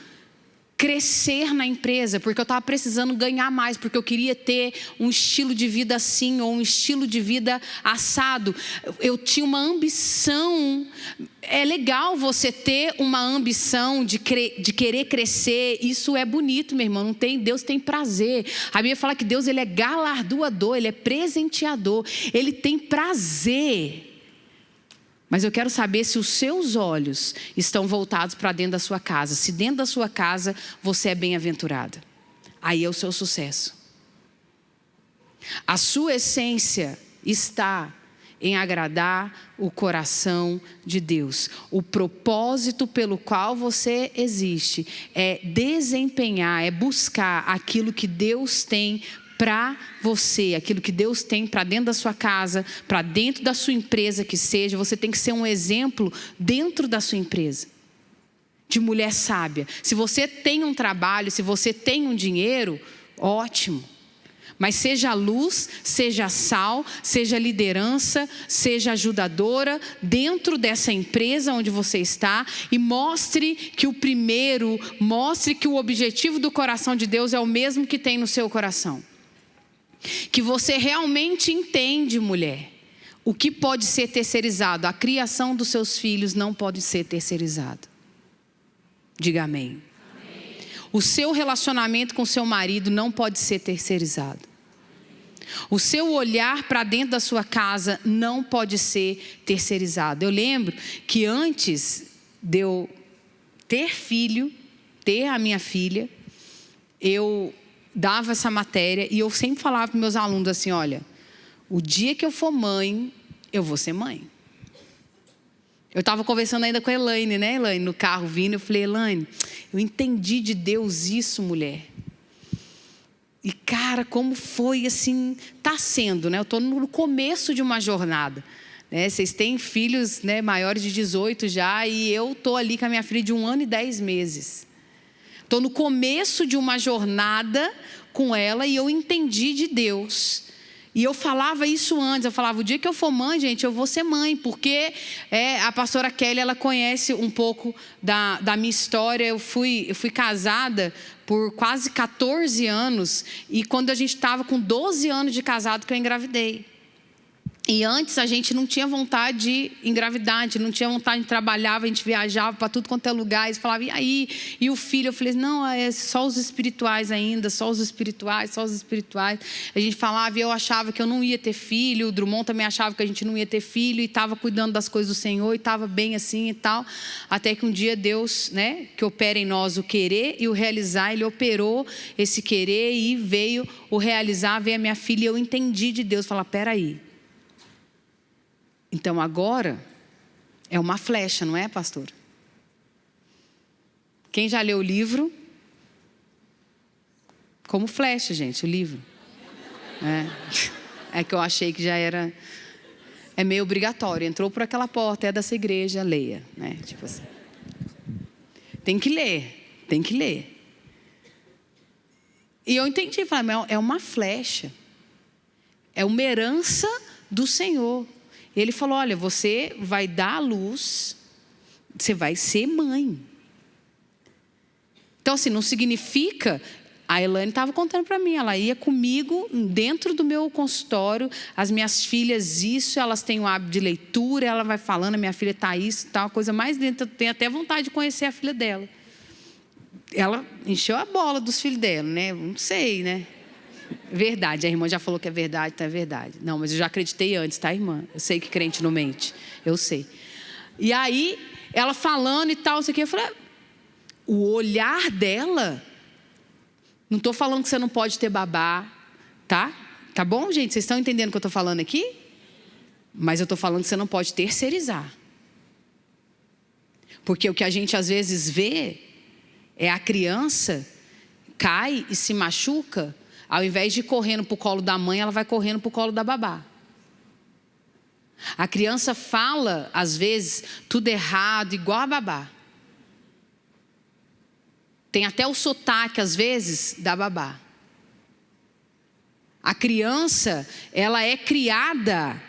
crescer na empresa, porque eu estava precisando ganhar mais, porque eu queria ter um estilo de vida assim ou um estilo de vida assado. Eu tinha uma ambição. É legal você ter uma ambição de, cre de querer crescer. Isso é bonito, meu irmão. Não tem, Deus tem prazer. A Bíblia fala que Deus ele é galardoador, ele é presenteador, ele tem prazer mas eu quero saber se os seus olhos estão voltados para dentro da sua casa. Se dentro da sua casa você é bem-aventurada. Aí é o seu sucesso. A sua essência está em agradar o coração de Deus. O propósito pelo qual você existe é desempenhar, é buscar aquilo que Deus tem para você, aquilo que Deus tem para dentro da sua casa, para dentro da sua empresa que seja, você tem que ser um exemplo dentro da sua empresa. De mulher sábia. Se você tem um trabalho, se você tem um dinheiro, ótimo. Mas seja luz, seja sal, seja liderança, seja ajudadora dentro dessa empresa onde você está e mostre que o primeiro, mostre que o objetivo do coração de Deus é o mesmo que tem no seu coração que você realmente entende, mulher, o que pode ser terceirizado. A criação dos seus filhos não pode ser terceirizado. Diga amém. amém. O seu relacionamento com seu marido não pode ser terceirizado. O seu olhar para dentro da sua casa não pode ser terceirizado. Eu lembro que antes de eu ter filho, ter a minha filha, eu dava essa matéria e eu sempre falava para meus alunos assim: olha, o dia que eu for mãe, eu vou ser mãe. Eu estava conversando ainda com a Elaine, né, Elaine, no carro vindo. Eu falei, Elaine, eu entendi de Deus isso, mulher. E, cara, como foi assim, está sendo, né? Eu estou no começo de uma jornada. Né? Vocês têm filhos né, maiores de 18 já, e eu estou ali com a minha filha de um ano e dez meses. Estou no começo de uma jornada com ela e eu entendi de Deus. E eu falava isso antes, eu falava, o dia que eu for mãe, gente, eu vou ser mãe, porque é, a pastora Kelly, ela conhece um pouco da, da minha história. Eu fui, eu fui casada por quase 14 anos, e quando a gente estava com 12 anos de casado que eu engravidei. E antes a gente não tinha vontade de engravidar, não tinha vontade de trabalhar, a gente viajava para tudo quanto é lugar, e falava, e aí? E o filho, eu falei, não, é só os espirituais ainda, só os espirituais, só os espirituais. A gente falava e eu achava que eu não ia ter filho, o Drummond também achava que a gente não ia ter filho, e estava cuidando das coisas do Senhor, e estava bem assim e tal. Até que um dia Deus, né, que opera em nós o querer e o realizar, Ele operou esse querer e veio o realizar, veio a minha filha, e eu entendi de Deus, falar, peraí, então agora é uma flecha, não é, pastor? Quem já leu o livro? Como flecha, gente, o livro. É, é que eu achei que já era. É meio obrigatório. Entrou por aquela porta, é dessa igreja, leia. Né? Tipo assim. Tem que ler, tem que ler. E eu entendi, falei, é uma flecha. É uma herança do Senhor. Ele falou: Olha, você vai dar à luz, você vai ser mãe. Então, assim, não significa. A Elaine estava contando para mim, ela ia comigo dentro do meu consultório, as minhas filhas, isso, elas têm o hábito de leitura, ela vai falando, minha filha está isso, tal, tá coisa mais dentro, eu tenho até vontade de conhecer a filha dela. Ela encheu a bola dos filhos dela, né? Não sei, né? Verdade, a irmã já falou que é verdade, então é verdade. Não, mas eu já acreditei antes, tá, irmã? Eu sei que crente não mente, eu sei. E aí, ela falando e tal, isso aqui, eu falei, o olhar dela, não estou falando que você não pode ter babá, tá? Tá bom, gente? Vocês estão entendendo o que eu estou falando aqui? Mas eu estou falando que você não pode terceirizar. Porque o que a gente às vezes vê é a criança cai e se machuca ao invés de correndo para o colo da mãe, ela vai correndo para o colo da babá. A criança fala, às vezes, tudo errado, igual a babá. Tem até o sotaque, às vezes, da babá. A criança, ela é criada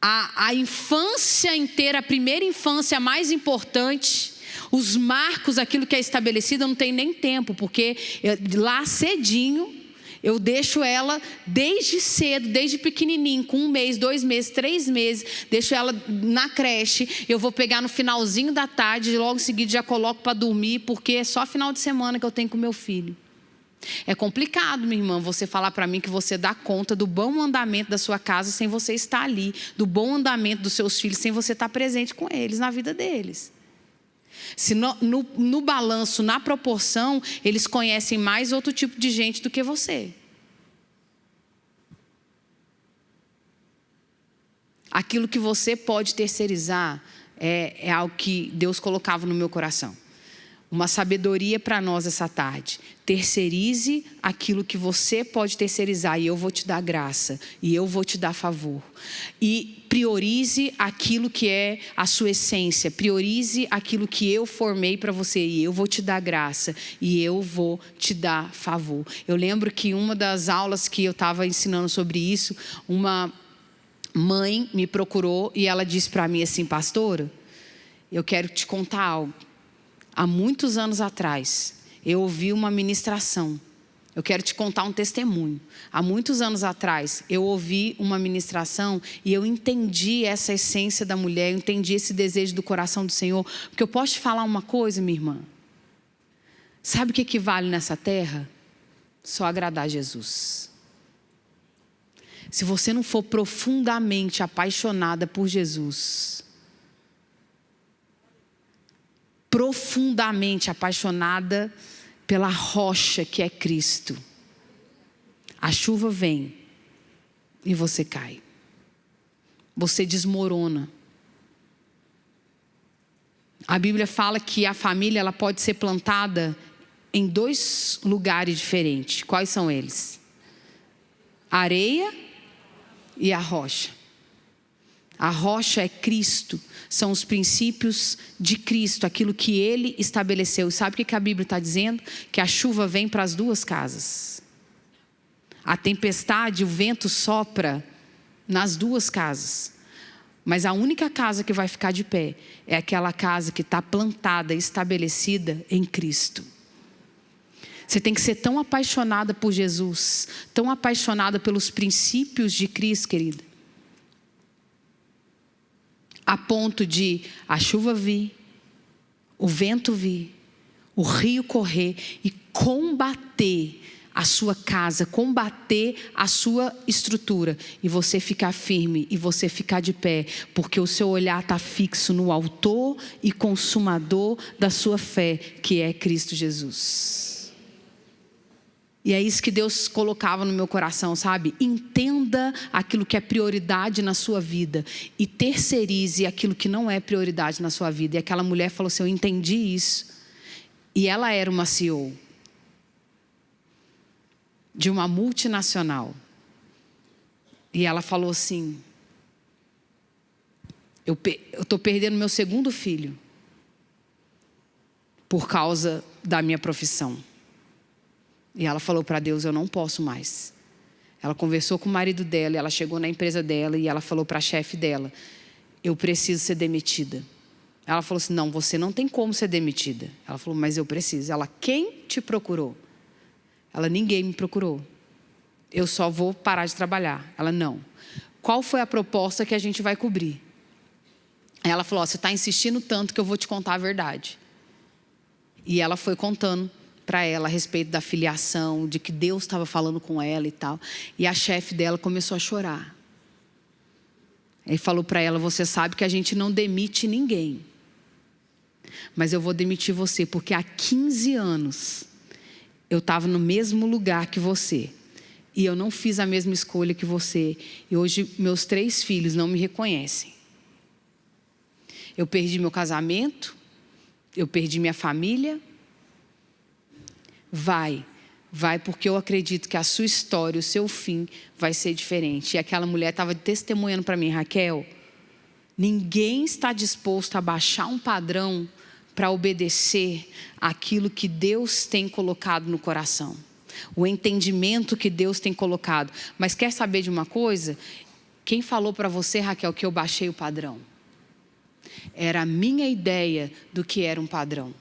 a, a infância inteira, a primeira infância mais importante, Os marcos, aquilo que é estabelecido, não tenho nem tempo, porque lá cedinho eu deixo ela desde cedo, desde pequenininho, com um mês, dois meses, três meses, deixo ela na creche. Eu vou pegar no finalzinho da tarde, logo em seguida já coloco para dormir, porque é só final de semana que eu tenho com meu filho. É complicado, minha irmã, você falar para mim que você dá conta do bom andamento da sua casa sem você estar ali, do bom andamento dos seus filhos sem você estar presente com eles, na vida deles. Se no, no, no balanço, na proporção, eles conhecem mais outro tipo de gente do que você. Aquilo que você pode terceirizar é, é algo que Deus colocava no meu coração uma sabedoria para nós essa tarde. Terceirize aquilo que você pode terceirizar e eu vou te dar graça e eu vou te dar favor. E priorize aquilo que é a sua essência, priorize aquilo que eu formei para você e eu vou te dar graça e eu vou te dar favor. Eu lembro que uma das aulas que eu estava ensinando sobre isso, uma mãe me procurou e ela disse para mim assim, pastora, eu quero te contar algo há muitos anos atrás, eu ouvi uma ministração. Eu quero te contar um testemunho. Há muitos anos atrás, eu ouvi uma ministração e eu entendi essa essência da mulher, eu entendi esse desejo do coração do Senhor. Porque eu posso te falar uma coisa, minha irmã? Sabe o que equivale nessa terra? Só agradar Jesus. Se você não for profundamente apaixonada por Jesus, profundamente apaixonada pela rocha que é Cristo. A chuva vem e você cai. Você desmorona. A Bíblia fala que a família ela pode ser plantada em dois lugares diferentes. Quais são eles? A areia e a rocha. A rocha é Cristo, são os princípios de Cristo, aquilo que Ele estabeleceu. Sabe o que a Bíblia está dizendo? Que a chuva vem para as duas casas. A tempestade, o vento sopra nas duas casas. Mas a única casa que vai ficar de pé é aquela casa que está plantada, estabelecida em Cristo. Você tem que ser tão apaixonada por Jesus, tão apaixonada pelos princípios de Cristo, querida, a ponto de a chuva vir, o vento vir, o rio correr e combater a sua casa, combater a sua estrutura e você ficar firme e você ficar de pé, porque o seu olhar está fixo no autor e consumador da sua fé, que é Cristo Jesus. E é isso que Deus colocava no meu coração, sabe? Entenda aquilo que é prioridade na sua vida e terceirize aquilo que não é prioridade na sua vida. E aquela mulher falou assim: Eu entendi isso. E ela era uma CEO de uma multinacional. E ela falou assim: Eu estou perdendo meu segundo filho por causa da minha profissão. E ela falou para Deus: Eu não posso mais. Ela conversou com o marido dela, ela chegou na empresa dela e ela falou para a chefe dela: Eu preciso ser demitida. Ela falou assim: Não, você não tem como ser demitida. Ela falou: Mas eu preciso. Ela: Quem te procurou? Ela: Ninguém me procurou. Eu só vou parar de trabalhar. Ela: Não. Qual foi a proposta que a gente vai cobrir? Ela falou: Você está insistindo tanto que eu vou te contar a verdade. E ela foi contando para ela a respeito da filiação, de que Deus estava falando com ela e tal. E a chefe dela começou a chorar. Ele falou para ela: Você sabe que a gente não demite ninguém, mas eu vou demitir você, porque há 15 anos eu estava no mesmo lugar que você. E eu não fiz a mesma escolha que você. E hoje meus três filhos não me reconhecem. Eu perdi meu casamento, eu perdi minha família, Vai, vai, porque eu acredito que a sua história, o seu fim vai ser diferente. E aquela mulher estava testemunhando para mim, Raquel, ninguém está disposto a baixar um padrão para obedecer aquilo que Deus tem colocado no coração. O entendimento que Deus tem colocado. Mas quer saber de uma coisa? Quem falou para você, Raquel, que eu baixei o padrão? era a minha ideia do que era um padrão.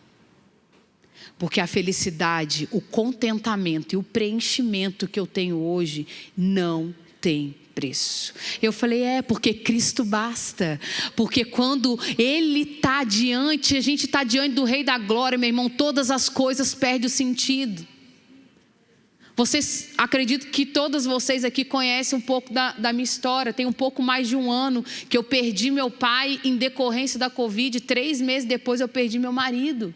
Porque a felicidade, o contentamento e o preenchimento que eu tenho hoje não tem preço. Eu falei, é, porque Cristo basta. Porque quando Ele está diante, a gente está diante do Rei da Glória, meu irmão, todas as coisas perdem o sentido. Vocês, acredito que todas vocês aqui conhecem um pouco da, da, minha história. Tem um pouco mais de um ano que eu perdi meu pai em decorrência da Covid. Três meses depois eu perdi meu marido.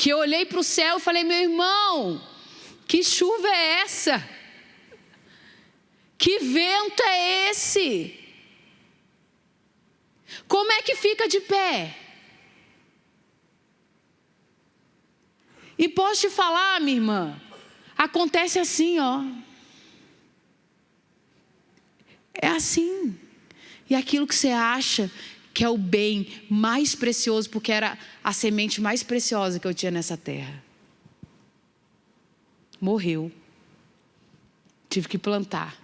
Que eu olhei para o céu e falei, meu irmão, que chuva é essa? Que vento é esse? Como é que fica de pé? E posso te falar, minha irmã, acontece assim, ó. É assim. E aquilo que você acha que é o bem mais precioso, porque era a semente mais preciosa que eu tinha nessa terra morreu. Tive que plantar.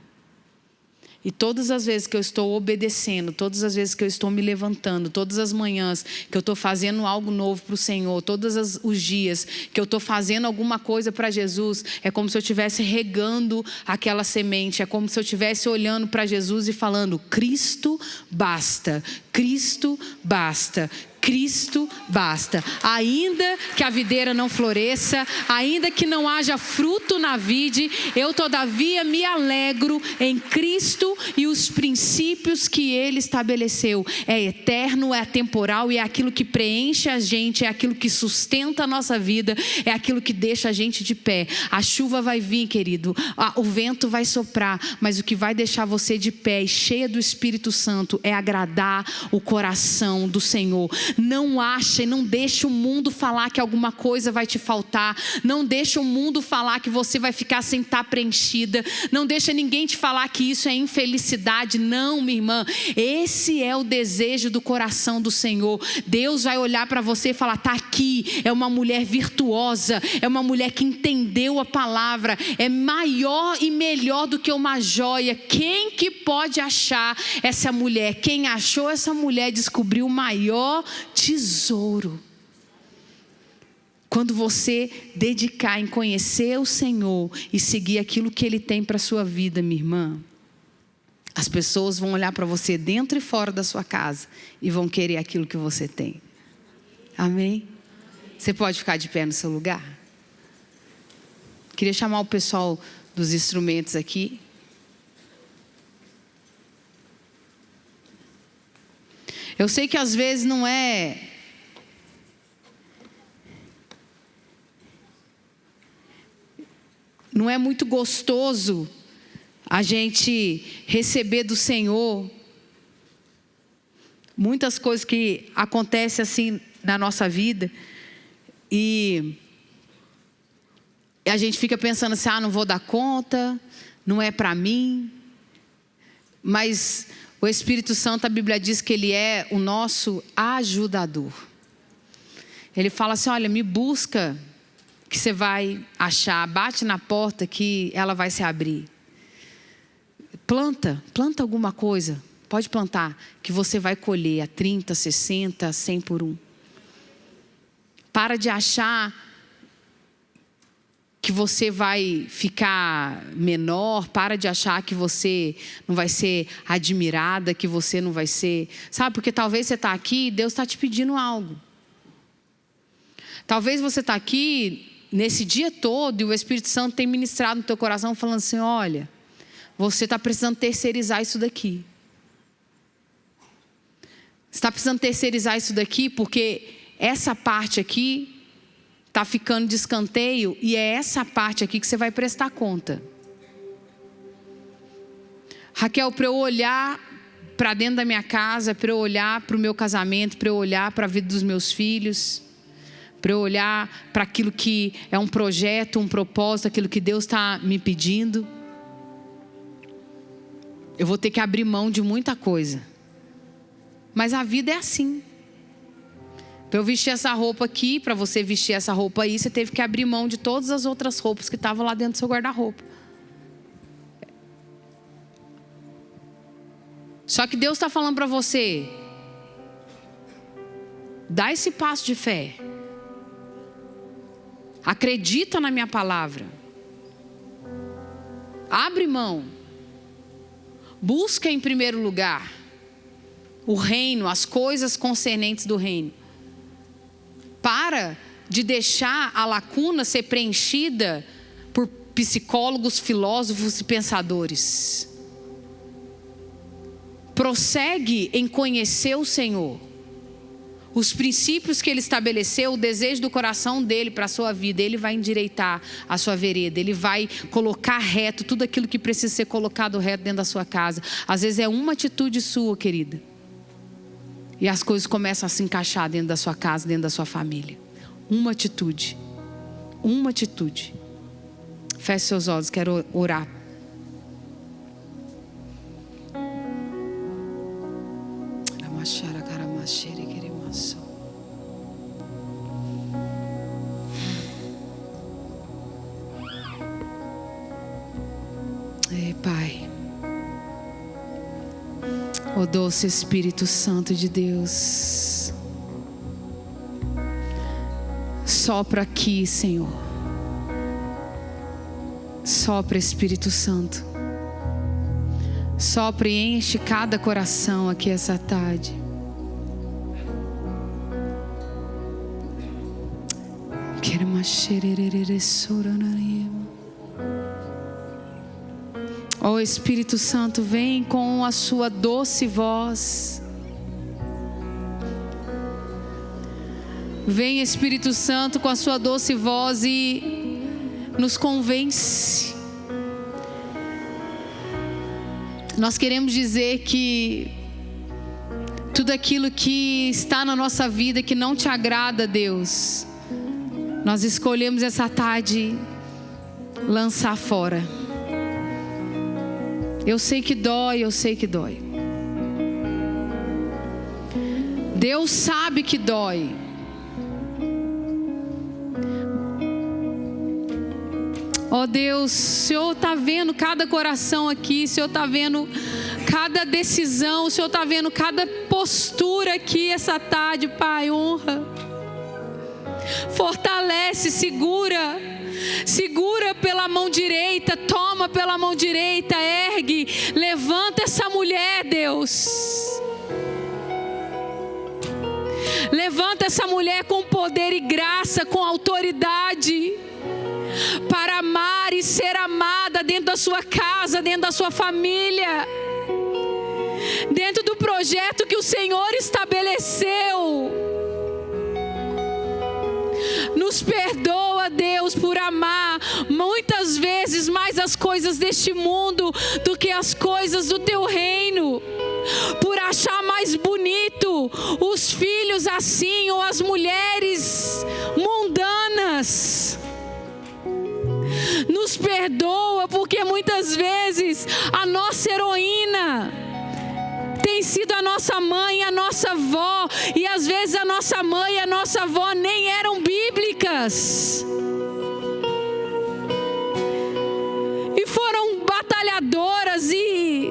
E todas as vezes que eu estou obedecendo, todas as vezes que eu estou me levantando, todas as manhãs que eu estou fazendo algo novo para o Senhor, todos os dias que eu estou fazendo alguma coisa para Jesus, é como se eu estivesse regando aquela semente, é como se eu estivesse olhando para Jesus e falando: Cristo basta, Cristo basta, Cristo basta. Ainda que a videira não floresça, ainda que não haja fruto na vide, eu todavia me alegro em Cristo e os princípios que ele estabeleceu. É eterno, é temporal e é aquilo que preenche a gente, é aquilo que sustenta a nossa vida, é aquilo que deixa a gente de pé. A chuva vai vir, querido, o vento vai soprar, mas o que vai deixar você de pé e cheia do Espírito Santo é agradar o coração do Senhor. Não acha não deixe o mundo falar que alguma coisa vai te faltar. Não deixe o mundo falar que você vai ficar sem estar preenchida. Não deixa ninguém te falar que isso é infelicidade. Não, minha irmã. Esse é o desejo do coração do Senhor. Deus vai olhar para você e falar: "Tá aqui, é uma mulher virtuosa, é uma mulher que entendeu a palavra, é maior e melhor do que uma joia. Quem que pode achar essa mulher? Quem achou essa mulher descobriu o maior tesouro. Quando você dedicar em conhecer o Senhor e seguir aquilo que Ele tem para a sua vida, minha irmã, as pessoas vão olhar para você dentro e fora da sua casa e vão querer aquilo que você tem. Amém? Você pode ficar de pé no seu lugar? Queria chamar o pessoal dos instrumentos aqui. Eu sei que às vezes não é. Não é muito gostoso a gente receber do Senhor muitas coisas que acontecem assim na nossa vida e a gente fica pensando assim: ah, não vou dar conta, não é para mim. Mas o Espírito Santo, a Bíblia diz que ele é o nosso ajudador. Ele fala assim: olha, me busca, que você vai achar, bate na porta que ela vai se abrir. Planta, planta alguma coisa, pode plantar, que você vai colher a 30, 60, 100 por um. Para de achar que você vai ficar menor, para de achar que você não vai ser admirada, que você não vai ser. Sabe, porque talvez você está aqui e Deus está te pedindo algo. Talvez você está aqui nesse dia todo e o Espírito Santo tem ministrado no teu coração falando assim: olha, você está precisando terceirizar isso daqui. Você está precisando terceirizar isso daqui porque essa parte aqui está ficando de escanteio e é essa parte aqui que você vai prestar conta. Raquel, para eu olhar para dentro da minha casa, para eu olhar para o meu casamento, para eu olhar para a vida dos meus filhos, para eu olhar para aquilo que é um projeto, um propósito, aquilo que Deus está me pedindo, eu vou ter que abrir mão de muita coisa. Mas a vida é assim. Para eu vestir essa roupa aqui, para você vestir essa roupa aí, você teve que abrir mão de todas as outras roupas que estavam lá dentro do seu guarda-roupa. Só que Deus está falando para você: dá esse passo de fé. Acredita na minha palavra. Abre mão. Busca em primeiro lugar o reino, as coisas concernentes do reino. Para de deixar a lacuna ser preenchida por psicólogos, filósofos e pensadores. Prossegue em conhecer o Senhor os princípios que ele estabeleceu, o desejo do coração dele para a sua vida, ele vai endireitar a sua vereda, ele vai colocar reto tudo aquilo que precisa ser colocado reto dentro da sua casa. Às vezes é uma atitude sua, querida. E as coisas começam a se encaixar dentro da sua casa, dentro da sua família. Uma atitude. Uma atitude. Feche seus olhos, quero orar. Pai. O doce Espírito Santo de Deus. Sopra aqui, Senhor. Sopra, Espírito Santo. Sopra e enche cada coração aqui essa tarde. Quero uma xererere soranaria. Ó oh, Espírito Santo, vem com a sua doce voz. Vem Espírito Santo com a sua doce voz e nos convence. Nós queremos dizer que tudo aquilo que está na nossa vida que não te agrada, Deus, nós escolhemos essa tarde lançar fora. Eu sei que dói, eu sei que dói. Deus sabe que dói. Ó oh Deus, o Senhor está vendo cada coração aqui, o Senhor está vendo cada decisão, o Senhor está vendo cada postura aqui essa tarde, Pai, honra. Fortalece, segura segura pela mão direita, toma pela mão direita, ergue, levanta essa mulher, Deus. Levanta essa mulher com poder e graça, com autoridade, para amar e ser amada dentro da sua casa, dentro da sua família, dentro do projeto que o Senhor estabeleceu. Nos perdoa, Deus, por amar muitas vezes mais as coisas deste mundo do que as coisas do teu reino. Por achar mais bonito os filhos assim ou as mulheres mundanas. Nos perdoa porque muitas vezes a nossa heroína tem sido a nossa mãe, a nossa avó, e às vezes a nossa mãe e a nossa avó nem eram bíblicas. E foram batalhadoras e,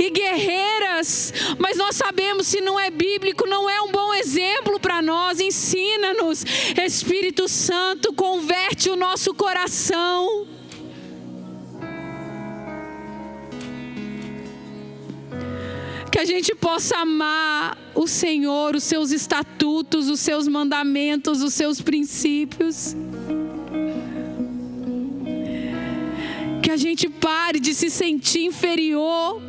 e guerreiras, mas nós sabemos se não é bíblico, não é um bom exemplo para nós. Ensina-nos, Espírito Santo, converte o nosso coração. Que a gente possa amar o Senhor, os seus estatutos, os seus mandamentos, os seus princípios. Que a gente pare de se sentir inferior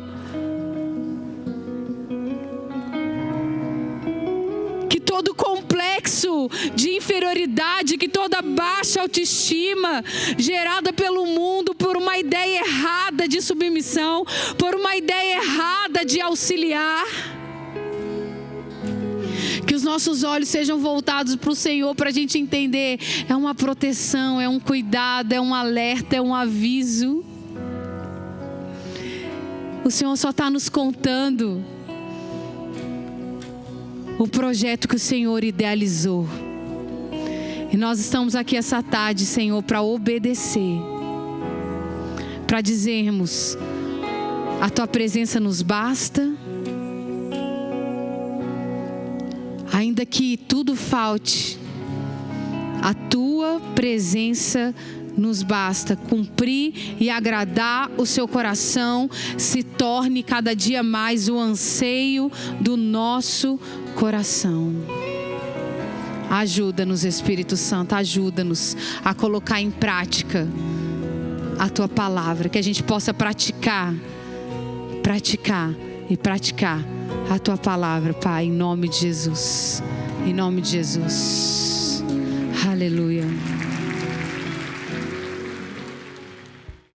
todo complexo de inferioridade, que toda baixa autoestima gerada pelo mundo por uma ideia errada de submissão, por uma ideia errada de auxiliar. Que os nossos olhos sejam voltados para o Senhor para a gente entender: é uma proteção, é um cuidado, é um alerta, é um aviso. O Senhor só está nos contando o projeto que o Senhor idealizou. E nós estamos aqui essa tarde, Senhor, para obedecer, para dizermos: a tua presença nos basta. Ainda que tudo falte, a tua presença nos basta. Cumprir e agradar o seu coração se torne cada dia mais o anseio do nosso coração. Ajuda-nos, Espírito Santo, ajuda-nos a colocar em prática a tua palavra, que a gente possa praticar, praticar e praticar a tua palavra, Pai, em nome de Jesus. Em nome de Jesus. Aleluia.